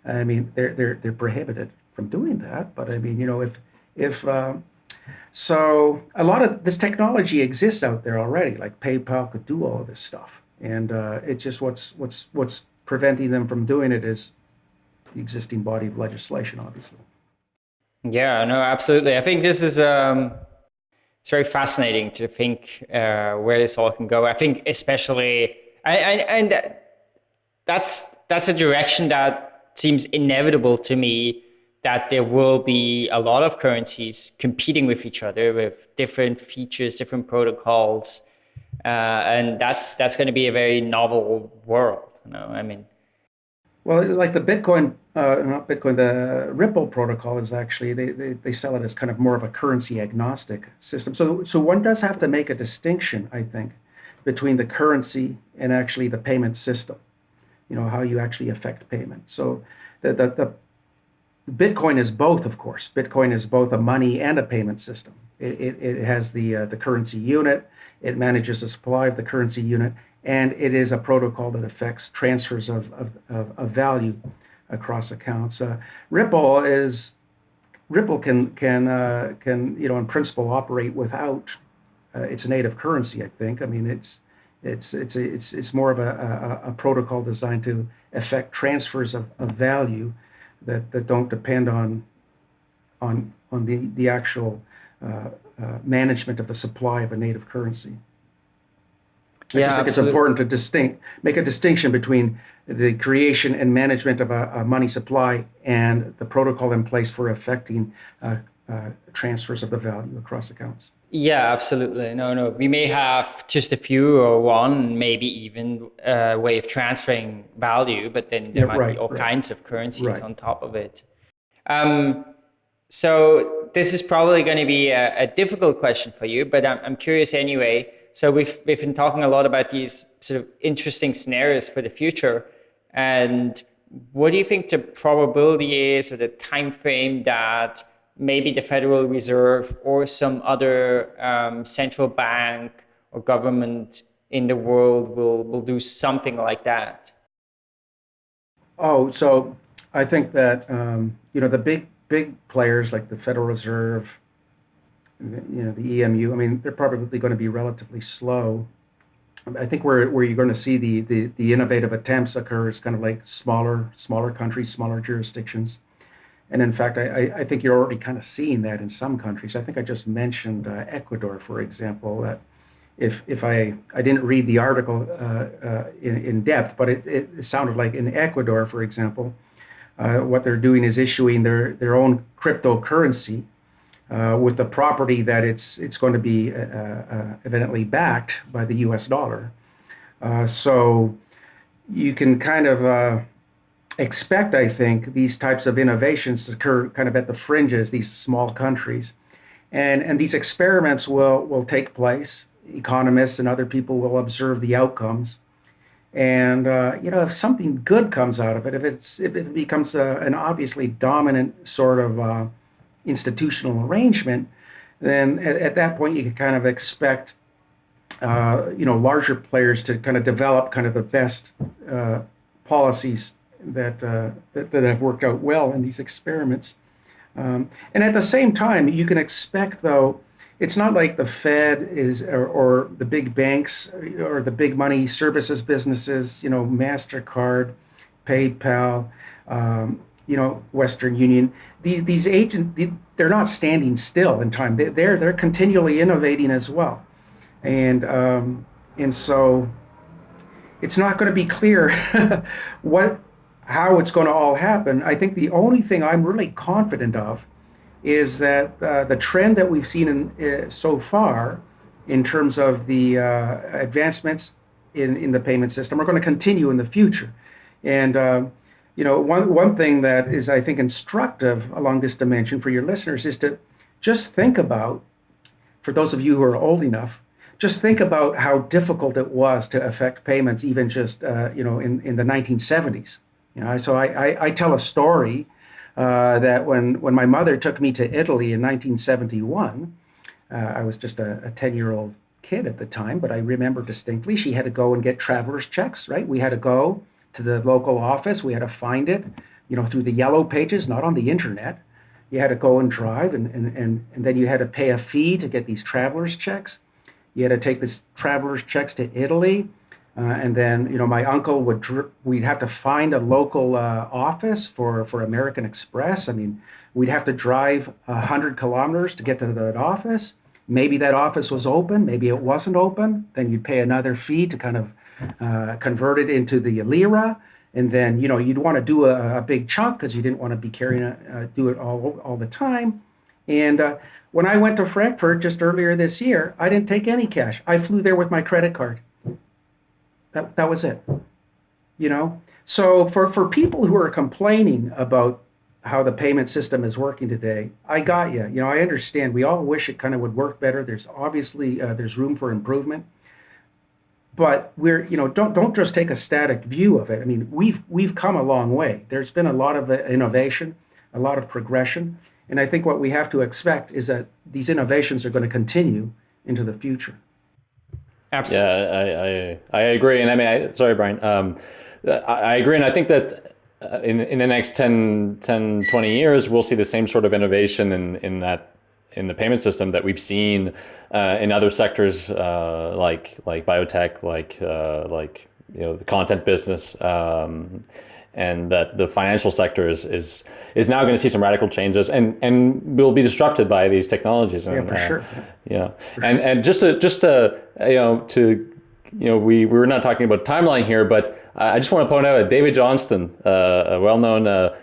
I mean, they're they're they're prohibited from doing that. But I mean, you know, if if um, so, a lot of this technology exists out there already. Like PayPal could do all of this stuff, and uh, it's just what's what's what's preventing them from doing it is the existing body of legislation, obviously. Yeah, no, absolutely. I think this is um, it's very fascinating to think uh, where this all can go. I think especially, and, and that's that's a direction that seems inevitable to me. That there will be a lot of currencies competing with each other with different features, different protocols, uh, and that's that's going to be a very novel world. You know, I mean, well, like the Bitcoin, uh, not Bitcoin, the Ripple protocol is actually they, they they sell it as kind of more of a currency agnostic system. So so one does have to make a distinction, I think, between the currency and actually the payment system. You know how you actually affect payment. So the the, the Bitcoin is both, of course. Bitcoin is both a money and a payment system. It, it, it has the uh, the currency unit. It manages the supply of the currency unit, and it is a protocol that affects transfers of, of, of, of value across accounts. Uh, Ripple is Ripple can can uh, can you know in principle operate without uh, its native currency. I think. I mean it's it's it's it's it's more of a, a, a protocol designed to affect transfers of, of value that, that don't depend on on on the the actual uh, uh, management of the supply of a native currency. I yeah, just think absolutely. it's important to distinct, make a distinction between the creation and management of a, a money supply and the protocol in place for affecting uh, uh, transfers of the value across accounts. Yeah, absolutely. No, no. We may have just a few or one, maybe even a uh, way of transferring value, but then there yeah, might right, be all right. kinds of currencies right. on top of it. Um, so this is probably going to be a, a difficult question for you, but I'm, I'm curious anyway. So we've, we've been talking a lot about these sort of interesting scenarios for the future. And what do you think the probability is or the time frame that maybe the Federal Reserve or some other um, central bank or government in the world will, will do something like that? Oh, so I think that, um, you know, the big, big players like the Federal Reserve, you know, the EMU, I mean, they're probably going to be relatively slow. I think where, where you're going to see the, the, the innovative attempts occur is kind of like smaller, smaller countries, smaller jurisdictions. And in fact, I, I think you're already kind of seeing that in some countries. I think I just mentioned uh, Ecuador, for example, that if, if I, I didn't read the article uh, uh, in, in depth, but it, it sounded like in Ecuador, for example, uh, what they're doing is issuing their, their own cryptocurrency uh, with the property that it's it's going to be uh, uh, evidently backed by the U.S. dollar. Uh, so you can kind of uh, expect, I think, these types of innovations to occur kind of at the fringes, these small countries, and and these experiments will will take place. Economists and other people will observe the outcomes. And uh, you know, if something good comes out of it, if it's if it becomes a, an obviously dominant sort of institutional arrangement, then at, at that point you can kind of expect uh, you know larger players to kind of develop kind of the best uh, policies that, uh, that, that have worked out well in these experiments. Um, and at the same time, you can expect though, it's not like the Fed is or, or, the big banks or the big money services businesses, you know, Mastercard, PayPal, um, you know, Western Union. These, agents, they're not standing still in time. They, they're they're continually innovating as well, and um, and so it's not going to be clear what how it's going to all happen. I think the only thing I'm really confident of is that uh, the trend that we've seen in, uh, so far in terms of the uh, advancements in, in the payment system are going to continue in the future. And uh, you know, one, one thing that is, I think, instructive along this dimension for your listeners is to just think about, for those of you who are old enough, just think about how difficult it was to affect payments even just, uh, you know, in, in the 1970s. You know, so I, I, I tell a story uh, that when, when my mother took me to Italy in 1971, uh, I was just a 10 year old kid at the time, but I remember distinctly she had to go and get traveler's checks, right? We had to go to the local office, we had to find it, you know, through the yellow pages, not on the internet. You had to go and drive, and, and, and, and then you had to pay a fee to get these traveler's checks. You had to take these traveler's checks to Italy uh, and then, you know, my uncle would, we'd have to find a local uh, office for, for American Express. I mean, we'd have to drive 100 kilometers to get to that office. Maybe that office was open, maybe it wasn't open. Then you'd pay another fee to kind of uh, convert into the lira. And then, you know, you'd want to do a, a big chunk because you didn't want to be carrying it, uh, do it all, all the time. And uh, when I went to Frankfurt just earlier this year, I didn't take any cash. I flew there with my credit card. That, that was it. You know? So for, for people who are complaining about how the payment system is working today, I got you. You know, I understand. We all wish it kind of would work better. There's obviously uh, there's room for improvement, but we're you know don't don't just take a static view of it. I mean, we've we've come a long way. There's been a lot of uh, innovation, a lot of progression, and I think what we have to expect is that these innovations are going to continue into the future. Absolutely. Yeah, I, I, I agree. And I mean, I, sorry, Brian. Um, I, I, agree. And I think that uh, in, in the next 10, 10, 20 years, we'll see the same sort of innovation in, in that in the payment system that we've seen uh, in other sectors uh, like like biotech, like uh, like you know the content business. Um, and that the financial sector is is is now going to see some radical changes and and will be disrupted by these technologies. And, yeah, for uh, sure. Yeah, for and sure. and just to just to you know to you know we we were not talking about timeline here, but I just want to point out that David Johnston, uh, a well-known uh,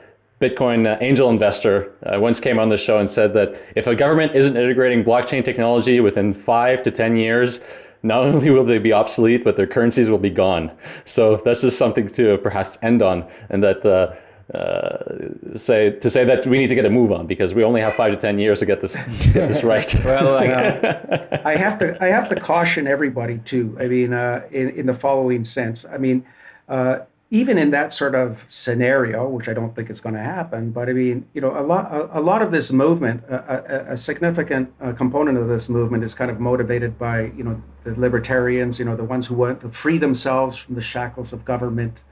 Bitcoin uh, angel investor uh, once came on the show and said that if a government isn't integrating blockchain technology within five to 10 years, not only will they be obsolete, but their currencies will be gone. So that's just something to perhaps end on, and that uh, uh, say to say that we need to get a move on because we only have five to ten years to get this to get this right. well, uh, I have to I have to caution everybody too. I mean, uh, in in the following sense. I mean, uh, even in that sort of scenario, which I don't think is going to happen, but I mean, you know, a lot, a, a lot of this movement, a, a, a significant uh, component of this movement is kind of motivated by, you know, the libertarians, you know, the ones who want to free themselves from the shackles of government,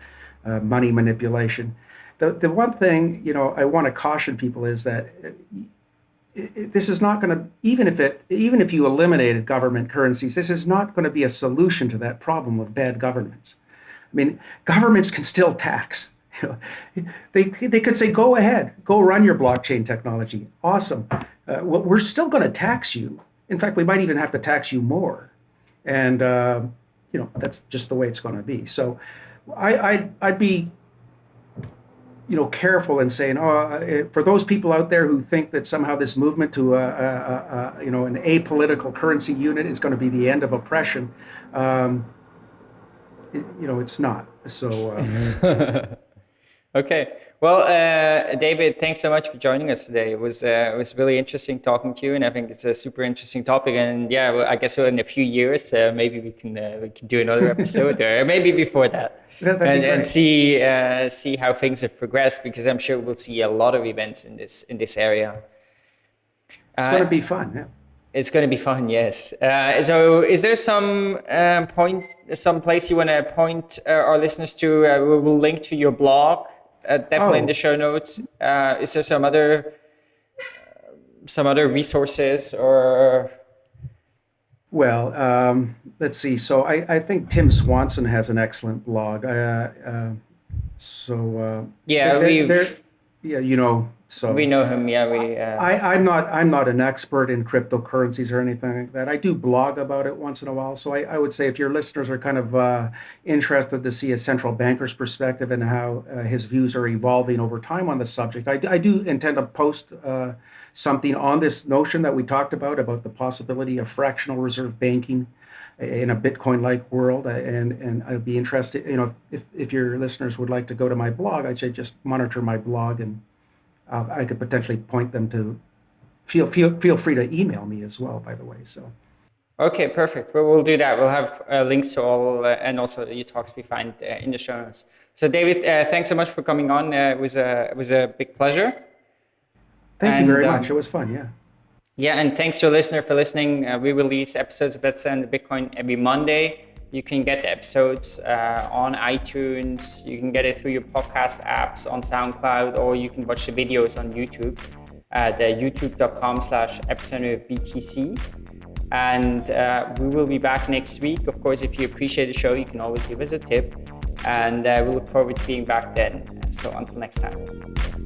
uh, money manipulation. The, the one thing, you know, I want to caution people is that it, it, this is not going to, even if it, even if you eliminated government currencies, this is not going to be a solution to that problem of bad governance. I mean, governments can still tax. They, they could say, go ahead, go run your blockchain technology. Awesome. Uh, we're still going to tax you. In fact, we might even have to tax you more. And, uh, you know, that's just the way it's going to be. So I, I'd, I'd be, you know, careful in saying, oh, uh, for those people out there who think that somehow this movement to, a, a, a you know, an apolitical currency unit is going to be the end of oppression, um, it, you know, it's not. So. Uh, okay. Well, uh, David, thanks so much for joining us today. It was uh, it was really interesting talking to you, and I think it's a super interesting topic. And yeah, well, I guess in a few years, uh, maybe we can uh, we can do another episode, or maybe before that, and, and, see uh, see how things have progressed. Because I'm sure we'll see a lot of events in this in this area. It's going to be fun. Yeah. It's going to be fun, yes. Uh, so, is there some um, point, some place you want to point uh, our listeners to? Uh, we will link to your blog, uh, definitely oh. in the show notes. Uh, is there some other, some other resources or? Well, um, let's see. So I, I think Tim Swanson has an excellent blog. Uh, uh, so uh, yeah, we yeah, you know, so we know him. Yeah, we. Uh... I, I'm not I'm not an expert in cryptocurrencies or anything like that. I do blog about it once in a while. So I, I would say if your listeners are kind of uh, interested to see a central banker's perspective and how uh, his views are evolving over time on the subject, I, I do intend to post uh, something on this notion that we talked about about the possibility of fractional reserve banking in a Bitcoin-like world, and and I'd be interested. You know, if if your listeners would like to go to my blog, I'd say just monitor my blog, and uh, I could potentially point them to. Feel feel feel free to email me as well. By the way, so. Okay, perfect. Well, we'll do that. We'll have uh, links to all, uh, and also your talks we find uh, in the show notes. So, David, uh, thanks so much for coming on. Uh, it was a it was a big pleasure. Thank and, you very um, much. It was fun. Yeah. Yeah, and thanks to a listener for listening. Uh, we release episodes of Bitcoin every Monday. You can get the episodes uh, on iTunes. You can get it through your podcast apps on SoundCloud, or you can watch the videos on YouTube at uh, youtube.com slash BTC. And uh, we will be back next week. Of course, if you appreciate the show, you can always give us a tip. And uh, we look forward to being back then. So until next time.